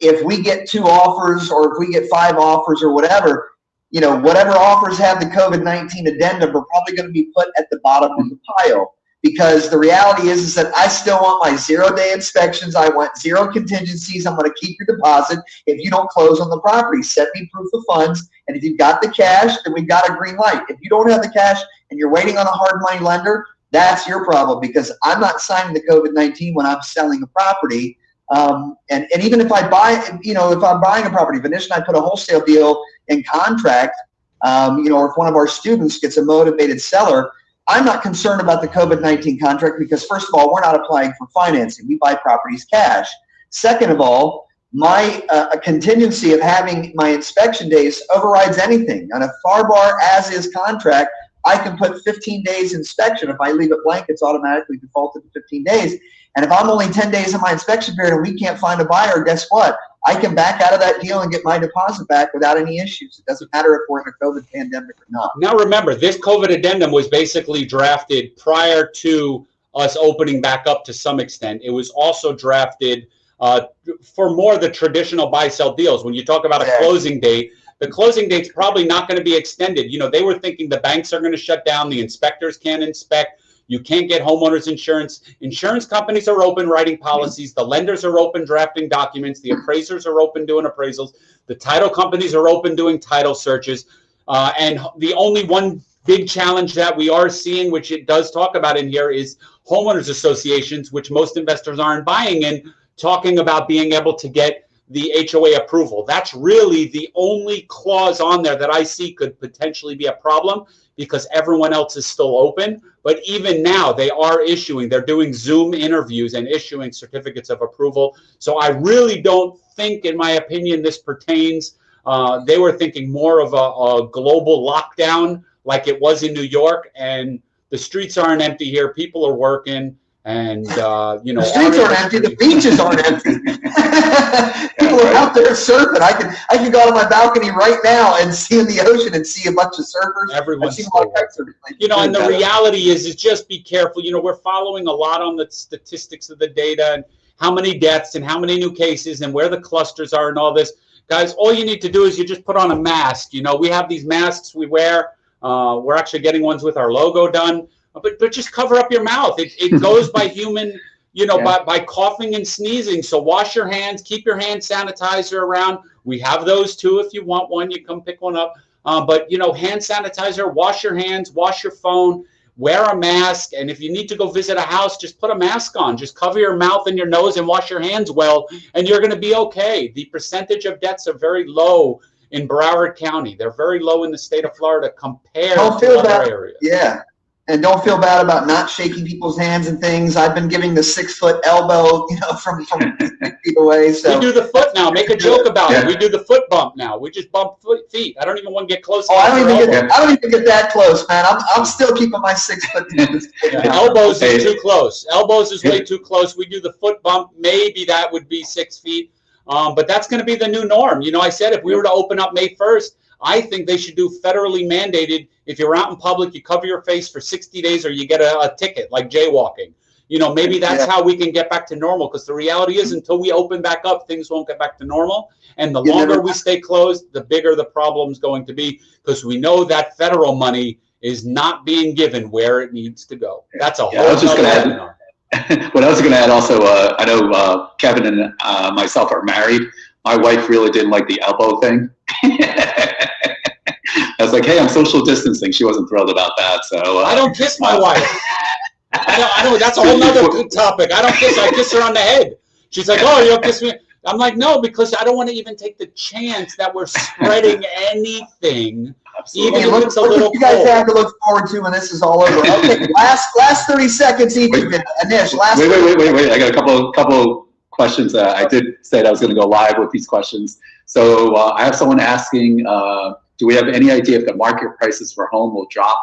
If we get two offers or if we get five offers or whatever, you know, whatever offers have the COVID-19 addendum are probably going to be put at the bottom of the pile because the reality is, is that I still want my zero day inspections. I want zero contingencies. I'm going to keep your deposit if you don't close on the property. send me proof of funds. And if you've got the cash, then we've got a green light. If you don't have the cash and you're waiting on a hard money lender, that's your problem because I'm not signing the COVID-19 when I'm selling a property. Um, and, and even if I buy, you know, if I'm buying a property, and I put a wholesale deal in contract, um, you know, or if one of our students gets a motivated seller, I'm not concerned about the COVID-19 contract because first of all, we're not applying for financing. We buy properties cash. Second of all, my uh, contingency of having my inspection days overrides anything. On a FAR bar as is contract, I can put 15 days inspection. If I leave it blank, it's automatically defaulted to 15 days. And if I'm only 10 days in my inspection period and we can't find a buyer, guess what? I can back out of that deal and get my deposit back without any issues. It doesn't matter if we're in a COVID pandemic or not. Now, remember, this COVID addendum was basically drafted prior to us opening back up to some extent. It was also drafted uh, for more of the traditional buy sell deals. When you talk about a closing date, the closing date's probably not going to be extended. You know, they were thinking the banks are going to shut down, the inspectors can't inspect. You can't get homeowners insurance. Insurance companies are open writing policies. The lenders are open drafting documents. The appraisers are open doing appraisals. The title companies are open doing title searches. Uh, and the only one big challenge that we are seeing, which it does talk about in here, is homeowners associations, which most investors aren't buying in, talking about being able to get the HOA approval. That's really the only clause on there that I see could potentially be a problem because everyone else is still open. But even now, they are issuing, they're doing Zoom interviews and issuing certificates of approval. So I really don't think, in my opinion, this pertains. Uh, they were thinking more of a, a global lockdown like it was in New York. And the streets aren't empty here. People are working. And, uh, you know, The streets aren't empty. The beaches aren't empty. People are out there surfing. I can I can go out on my balcony right now and see in the ocean and see a bunch of surfers. Everyone's seen a lot still of surfing. you know and the reality is is just be careful you know we're following a lot on the statistics of the data and how many deaths and how many new cases and where the clusters are and all this guys all you need to do is you just put on a mask you know we have these masks we wear uh, we're actually getting ones with our logo done but but just cover up your mouth it, it goes by human you know Yeah. by, by coughing and sneezing so wash your hands keep your hand sanitizer around we have those too if you want one you come pick one up uh, but you know, hand sanitizer, wash your hands, wash your phone, wear a mask, and if you need to go visit a house, just put a mask on. Just cover your mouth and your nose and wash your hands well, and you're going to be okay. The percentage of deaths are very low in Broward County. They're very low in the state of Florida compared to other bad. areas. Yeah. And don't feel bad about not shaking people's hands and things. I've been giving the six foot elbow, you know, from, from feet away. We do the foot now. Make a joke about it. We do the foot bump now. We just bump foot, feet. I don't even want to get close. oh, I don't even get, I don't even get that close, man. I'm, I'm still keeping my six foot. Yeah, elbows is too close. Elbows is way too close. We do the foot bump. Maybe that would be six feet. Um, but that's going to be the new norm. You know, I said if we were to open up May 1st, I think they should do federally mandated. If you're out in public, you cover your face for 60 days or you get a, a ticket like jaywalking. You know, maybe that's Yeah. how we can get back to normal because the reality is until we open back up, things won't get back to normal. And the You longer never- we stay closed, the bigger the problem's going to be because we know that federal money is not being given where it needs to go. That's a whole Yeah, I was just gonna add- webinar. what I was going to add also, uh, I know uh, Kevin and uh, myself are married. My wife really didn't like the elbow thing. I was like, hey, I'm social distancing. She wasn't thrilled about that. So uh, I don't kiss my wife. I don't, I don't, that's a whole nother topic. I don't kiss. I kiss her on the head. She's like, "Oh, you don't kiss me." I'm like, "No," because I don't want to even take the chance that we're spreading anything. absolutely. Hey, Even look, if it's a look little what you guys cold. have to look forward to when this is all over. Okay, last last 30 seconds each of you. Anish, last Wait, wait, wait, wait, wait. I got a couple, couple questions. Uh, I did say that I was going to go live with these questions. So uh, I have someone asking, uh, do we have any idea if the market prices for home will drop?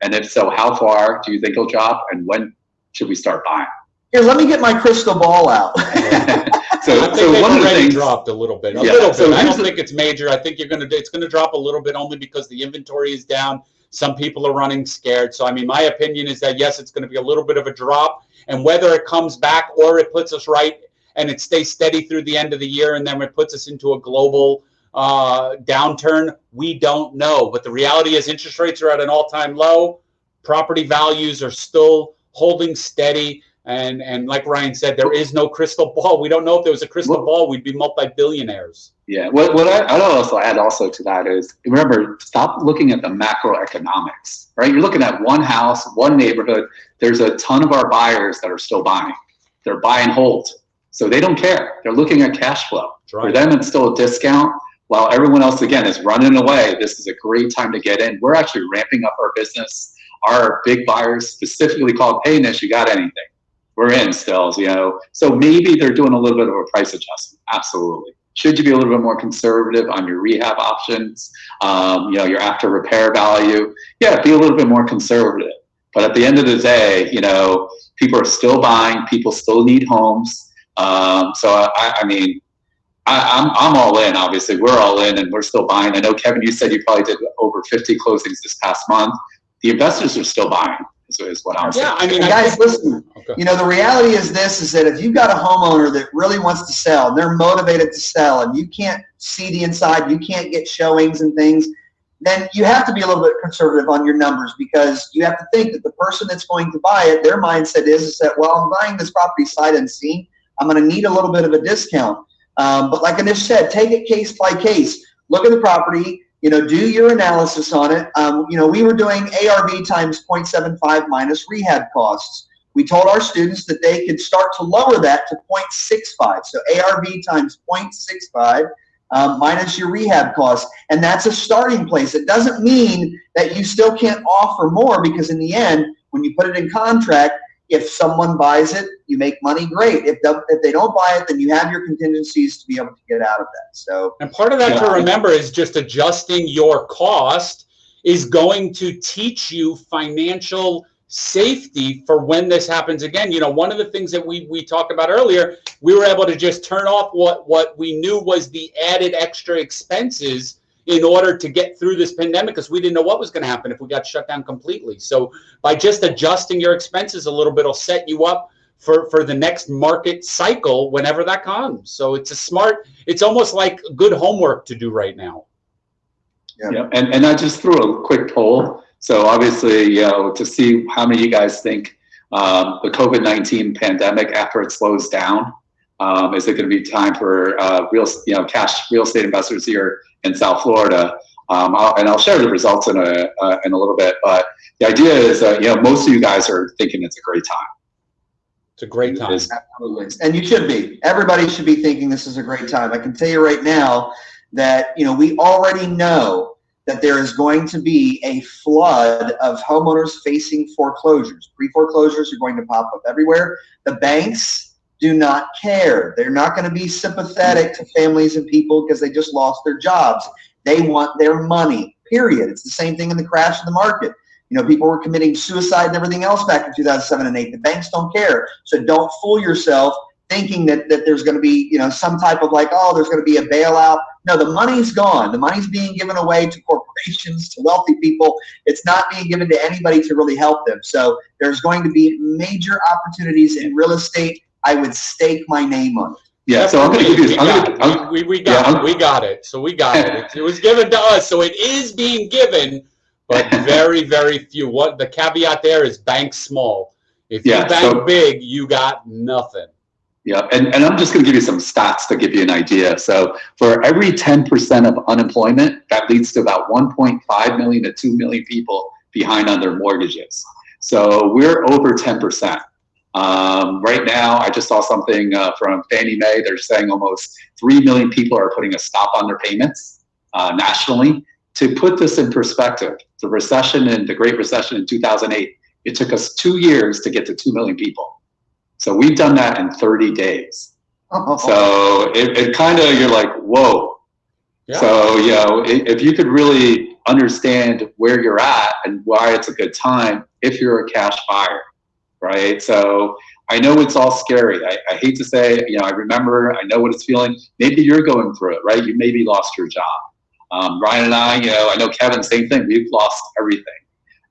And if so, how far do you think it'll drop? And when should we start buying? Here, let me get my crystal ball out. so, I think so one of the things, dropped a little bit. A Yeah, little so. I don't the- think it's major. I think you're gonna. It's gonna drop a little bit only because the inventory is down. Some people are running scared. So I mean, my opinion is that yes, it's going to be a little bit of a drop, and whether it comes back or it puts us right and it stays steady through the end of the year, and then it puts us into a global uh, downturn, we don't know. But the reality is, interest rates are at an all-time low. Property values are still holding steady. And, and like Ryan said, there is no crystal ball. We don't know if there was a crystal ball, we'd be multi-billionaires. yeah, what, what I, I'd also add also to that is, remember, stop looking at the macroeconomics, right? You're looking at one house, one neighborhood. There's a ton of our buyers that are still buying. They're buy and hold. So they don't care. They're looking at cash flow. That's For them, it's still a discount. While everyone else, again, is running away, this is a great time to get in. We're actually ramping up our business. Our big buyers specifically called, hey, Nish, you got anything? We're in still, you know. So maybe they're doing a little bit of a price adjustment. Absolutely. Should you be a little bit more conservative on your rehab options? Um, you know, your after repair value. Yeah, be a little bit more conservative. But at the end of the day, you know, people are still buying. People still need homes. Um, so I, I mean, I, I'm I'm all in. Obviously, we're all in, and we're still buying. I know Kevin, you said you probably did over 50 closings this past month. The investors are still buying. Is, is what I'm saying. Yeah, I mean, And I guys, listen, Okay. you know, the reality is this, is that if you've got a homeowner that really wants to sell, and they're motivated to sell, and you can't see the inside, you can't get showings and things, then you have to be a little bit conservative on your numbers because you have to think that the person that's going to buy it, their mindset is, is that, well, I'm buying this property sight unseen. I'm going to need a little bit of a discount. Um, but like Anish said, take it case by case. Look at the property, you know, do your analysis on it. Um, you know, we were doing ARV times 0.75 minus rehab costs. We told our students that they could start to lower that to 0.65. So ARV times 0.65 um, minus your rehab costs. And that's a starting place. It doesn't mean that you still can't offer more because in the end, when you put it in contract, if someone buys it, you make money, great. If, the, if they don't buy it, then you have your contingencies to be able to get out of that. So And part of that to remember is just adjusting your cost is going to teach you financial safety for when this happens again. You know, one of the things that we we talked about earlier, we were able to just turn off what what we knew was the added extra expenses in order to get through this pandemic because we didn't know what was going to happen if we got shut down completely. So by just adjusting your expenses a little bit will set you up for for the next market cycle whenever that comes. So it's a smart it's almost like good homework to do right now. Yeah, and, and I just threw a quick poll. So obviously, you know, to see how many of you guys think um, the COVID-19 pandemic, after it slows down, um, is it going to be time for uh, real, you know, cash real estate investors here in South Florida? Um, I'll, and I'll share the results in a uh, in a little bit. But the idea is, uh, you know, most of you guys are thinking it's a great time. It's a great time. Absolutely. And you should be. Everybody should be thinking this is a great time. I can tell you right now, that, you know, we already know that there is going to be a flood of homeowners facing foreclosures. Pre-foreclosures are going to pop up everywhere. The banks do not care. They're not going to be sympathetic to families and people because they just lost their jobs. They want their money, period. It's the same thing in the crash of the market. You know, people were committing suicide and everything else back in 2007 and 8. The banks don't care. So don't fool yourself thinking that, that there's going to be, you know, some type of like, oh, there's going to be a bailout. No, the money's gone. The money's being given away to corporations, to wealthy people. It's not being given to anybody to really help them. So there's going to be major opportunities in real estate. I would stake my name on it. Yeah, so I'm gonna give we, you, I'm got gonna, it. I'm- we, we got yeah, it. I'm- We got it. So we got it. It, it was given to us, so it is being given, but very, very few. What the caveat there is bank small. If you Yeah, bank so- big, you got nothing. Yeah, and, and I'm just going to give you some stats to give you an idea. So for every 10% of unemployment, that leads to about 1.5 million to 2 million people behind on their mortgages. So we're over 10%. Um, right now, I just saw something uh, from Fannie Mae. They're saying almost 3 million people are putting a stop on their payments uh, nationally. To put this in perspective, the recession and the Great Recession in 2008, it took us two years to get to 2 million people. So we've done that in 30 days. So it, it kind of, you're like, whoa. Yeah. So, you know, if you could really understand where you're at and why it's a good time if you're a cash buyer, right? So I know it's all scary. I, I hate to say, you know, I remember, I know what it's feeling. Maybe you're going through it, right? You maybe lost your job. Um, Ryan and I, you know, I know Kevin, same thing. We've lost everything.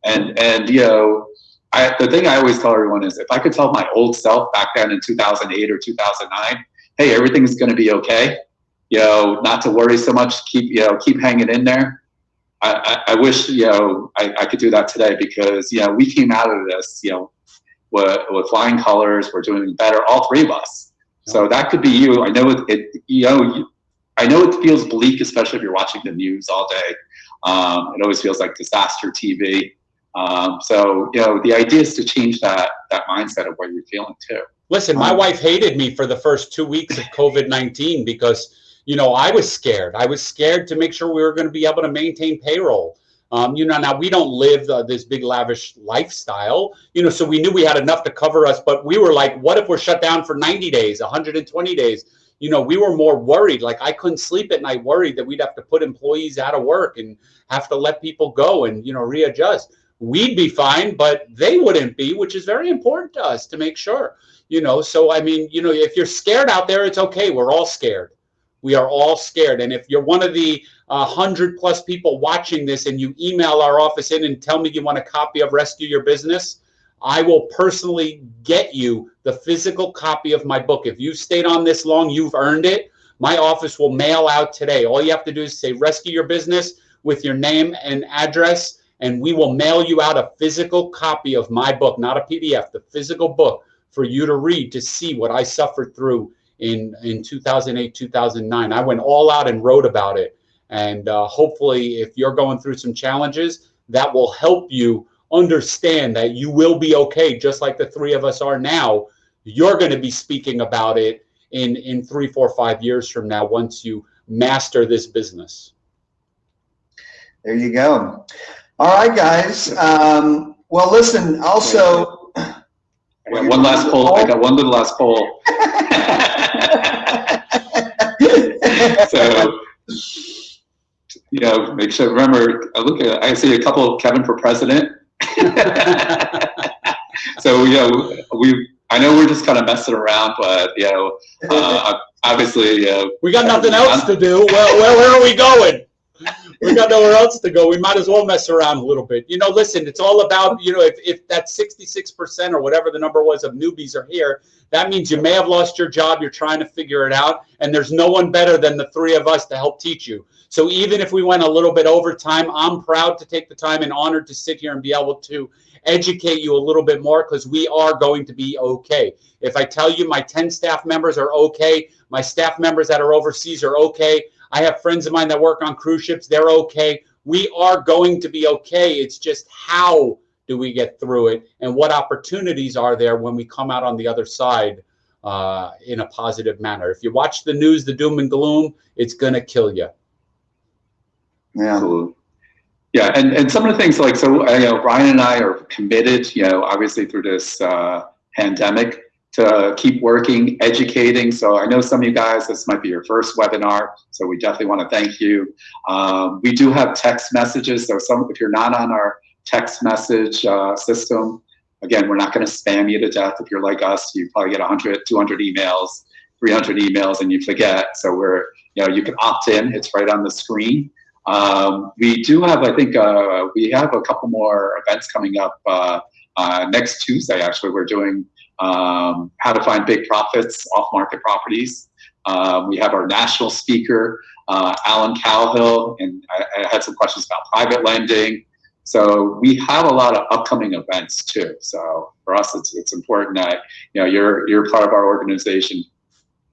And, and, you know, I, the thing I always tell everyone is if I could tell my old self back then in 2008 or 2009, hey, everything's going to be okay. You know, not to worry so much. Keep you know, keep hanging in there. I, I, I wish you know I, I could do that today because you know we came out of this you know with, with flying colors. We're doing better, all three of us. So that could be you. I know it. it you know, you, I know it feels bleak, especially if you're watching the news all day. Um, it always feels like disaster TV. Um, so you know, the idea is to change that that mindset of what you're feeling too. Listen, my Um, wife hated me for the first two weeks of COVID 19 because, you know, I was scared. I was scared to make sure we were going to be able to maintain payroll. Um, you know, now we don't live uh, this big lavish lifestyle, you know, so we knew we had enough to cover us, but we were like, what if we're shut down for 90 days, 120 days? You know, we were more worried. Like I couldn't sleep at night, worried that we'd have to put employees out of work and have to let people go and, you know, readjust. We'd be fine, but they wouldn't be, which is very important to us to make sure you know so i mean you know if you're scared out there it's okay we're all scared we are all scared. And if you're one of the uh, 100 plus people watching this and you email our office in and tell me you want a copy of rescue your business i will personally get you the physical copy of my book. If you've stayed on this long you've earned it. My office will mail out today. All you have to do is say rescue your business with your name and address and we will mail you out a physical copy of my book not a pdf the physical book for you to read to see what I suffered through in in 2008 2009 I went all out and wrote about it and uh, hopefully if you're going through some challenges that will help you understand that you will be okay just like the three of us are now you're going to be speaking about it in in three four five years from now once you master this business There you go. All right, guys. Um, well, listen, also. I got one last poll. I got one little last poll. so you know, make sure remember. I look at. I see a couple of Kevin for president. so you know, we. I know we're just kind of messing around, but you know, uh, obviously, uh, we got nothing else to do well where, where are we going we got nowhere else to go. We might as well mess around a little bit. You know, listen, it's all about, you know, if, if that 66% or whatever the number was of newbies are here, that means you may have lost your job. You're trying to figure it out. And there's no one better than the three of us to help teach you. So even if we went a little bit over time, I'm proud to take the time and honored to sit here and be able to educate you a little bit more because we are going to be okay. If I tell you my 10 staff members are okay, my staff members that are overseas are okay, I have friends of mine that work on cruise ships. They're okay. We are going to be okay. It's just how do we get through it and what opportunities are there when we come out on the other side uh, in a positive manner. If you watch the news, the doom and gloom, it's going to kill you. Yeah. Absolutely. Yeah, and, and some of the things like, so, you know, Brian and I are committed, you know, obviously through this uh, pandemic to keep working, educating. So I know some of you guys, this might be your first webinar, so we definitely want to thank you. Um, we do have text messages, so some, if you're not on our text message uh, system, again, we're not going to spam you to death. If you're like us, you probably get 100, 200 emails, 300 emails, and you forget. So we're, you know, you can opt in. It's right on the screen. Um, we do have, I think, uh, we have a couple more events coming up uh, uh, next Tuesday. Actually, we're doing um, how to find big profits off market properties. Um, we have our national speaker, uh, Alan Cowgill, and I, I had some questions about private lending. So we have a lot of upcoming events too. So for us, it's it's important that you know you're you're part of our organization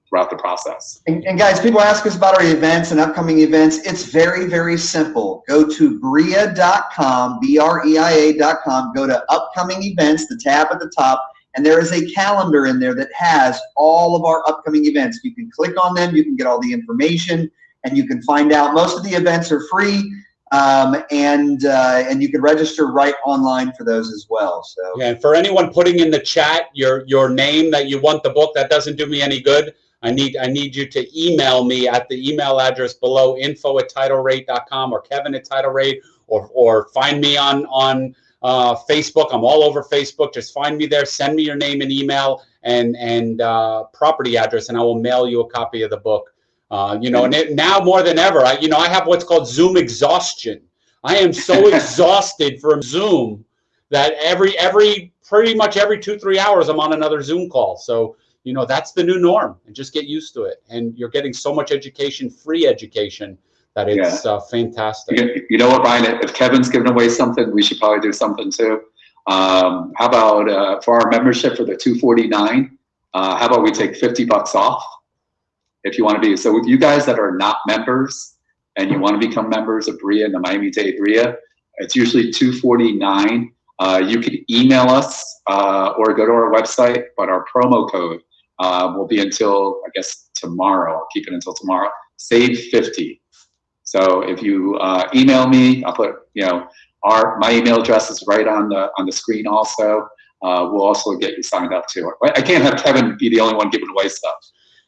throughout the process. And, and guys, people ask us about our events and upcoming events. It's very, very simple. Go to breia.com, B-R-E-I-A.com, go to upcoming events, the tab at the top, and there is a calendar in there that has all of our upcoming events. You can click on them, you can get all the information, and you can find out. Most of the events are free, um, and uh, and you can register right online for those as well. So Yeah, and for anyone putting in the chat your your name that you want the book, that doesn't do me any good. I need I need you to email me at the email address below info at titlerate.com or Kevin at titlerate or or find me on on uh, Facebook. I'm all over Facebook. Just find me there. Send me your name and email and and uh, property address, and I will mail you a copy of the book. Uh, you know, and it, now more than ever, I you know I have what's called Zoom exhaustion. I am so exhausted from Zoom that every every pretty much every two three hours I'm on another Zoom call. So you know that's the new norm, and just get used to it. And you're getting so much education, free education, that it's uh, fantastic. You, you know what, Brian? If Kevin's giving away something, we should probably do something too. Um, how about uh, for our membership for the 249? Uh, how about we take 50 bucks off if you want to be? So, with you guys that are not members and you want to become members of BREIA and the Miami Dade BREIA, it's usually 249. Uh, you can email us uh, or go to our website, but our promo code uh, will be until I guess tomorrow. I'll keep it until tomorrow. Save 50. So if you uh, email me, I'll put you know our my email address is right on the on the screen. Also, uh, we'll also get you signed up too. I can't have Kevin be the only one giving away stuff.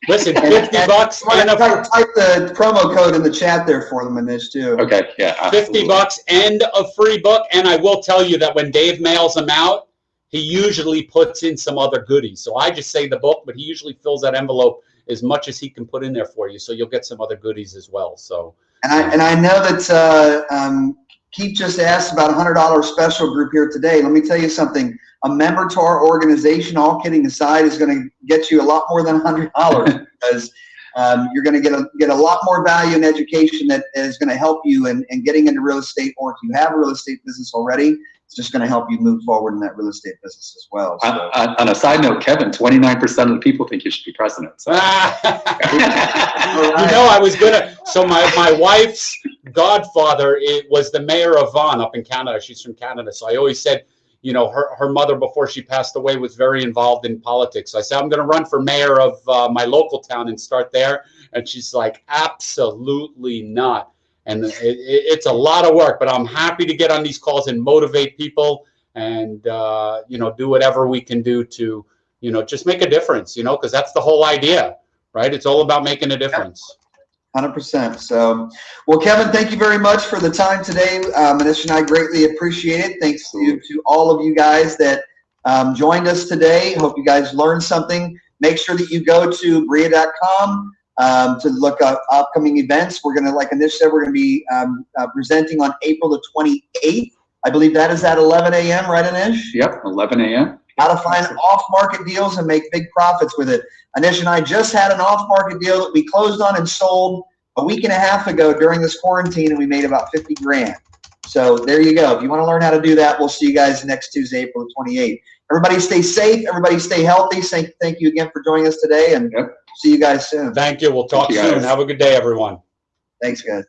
Listen, 50 bucks and a type, type the promo code in the chat there for them, Anish, too. Okay, yeah, 50 bucks and a free book. And I will tell you that when Dave mails them out, he usually puts in some other goodies. So I just say the book, but he usually fills that envelope as much as he can put in there for you. So you'll get some other goodies as well. So And I, and I know that uh, um, Keith just asked about a hundred dollar special group here today. Let me tell you something. A member to our organization, all kidding aside, is going to get you a lot more than a hundred dollars because um, you're going to get a get a lot more value and education that is going to help you in, in getting into real estate. Or if you have a real estate business already, it's just going to help you move forward in that real estate business as well. So. On, on, on a side note, Kevin, 29% of the people think you should be president. So. you know, I was gonna. So my my wife's godfather it was the mayor of Vaughan up in Canada. She's from Canada, so I always said, you know, her her mother before she passed away was very involved in politics. So I said I'm going to run for mayor of uh, my local town and start there. And she's like, absolutely not. And it, it, it's a lot of work, but I'm happy to get on these calls and motivate people and uh, you know do whatever we can do to you know just make a difference. You know, because that's the whole idea right? It's all about making a difference. Hundred percent. So, well, Kevin, thank you very much for the time today. Um, Manish and I greatly appreciate it. Thanks to, to all of you guys that um, joined us today. Hope you guys learned something. Make sure that you go to breia.com um, to look up upcoming events. We're gonna, like Anish said, we're gonna be um, uh, presenting on April the 28th. I believe that is at 11 a.m. Right, Anish? Yep, 11 a.m. How to find off-market deals and make big profits with it. Anish and I just had an off-market deal that we closed on and sold a week and a half ago during this quarantine, and we made about 50 grand. So there you go. If you want to learn how to do that, we'll see you guys next Tuesday, April 28th. Everybody stay safe. Everybody stay healthy. Thank, thank you again for joining us today, and Yep. See you guys soon. Thank you. We'll talk you, soon. Have a good day, everyone. Thanks, guys.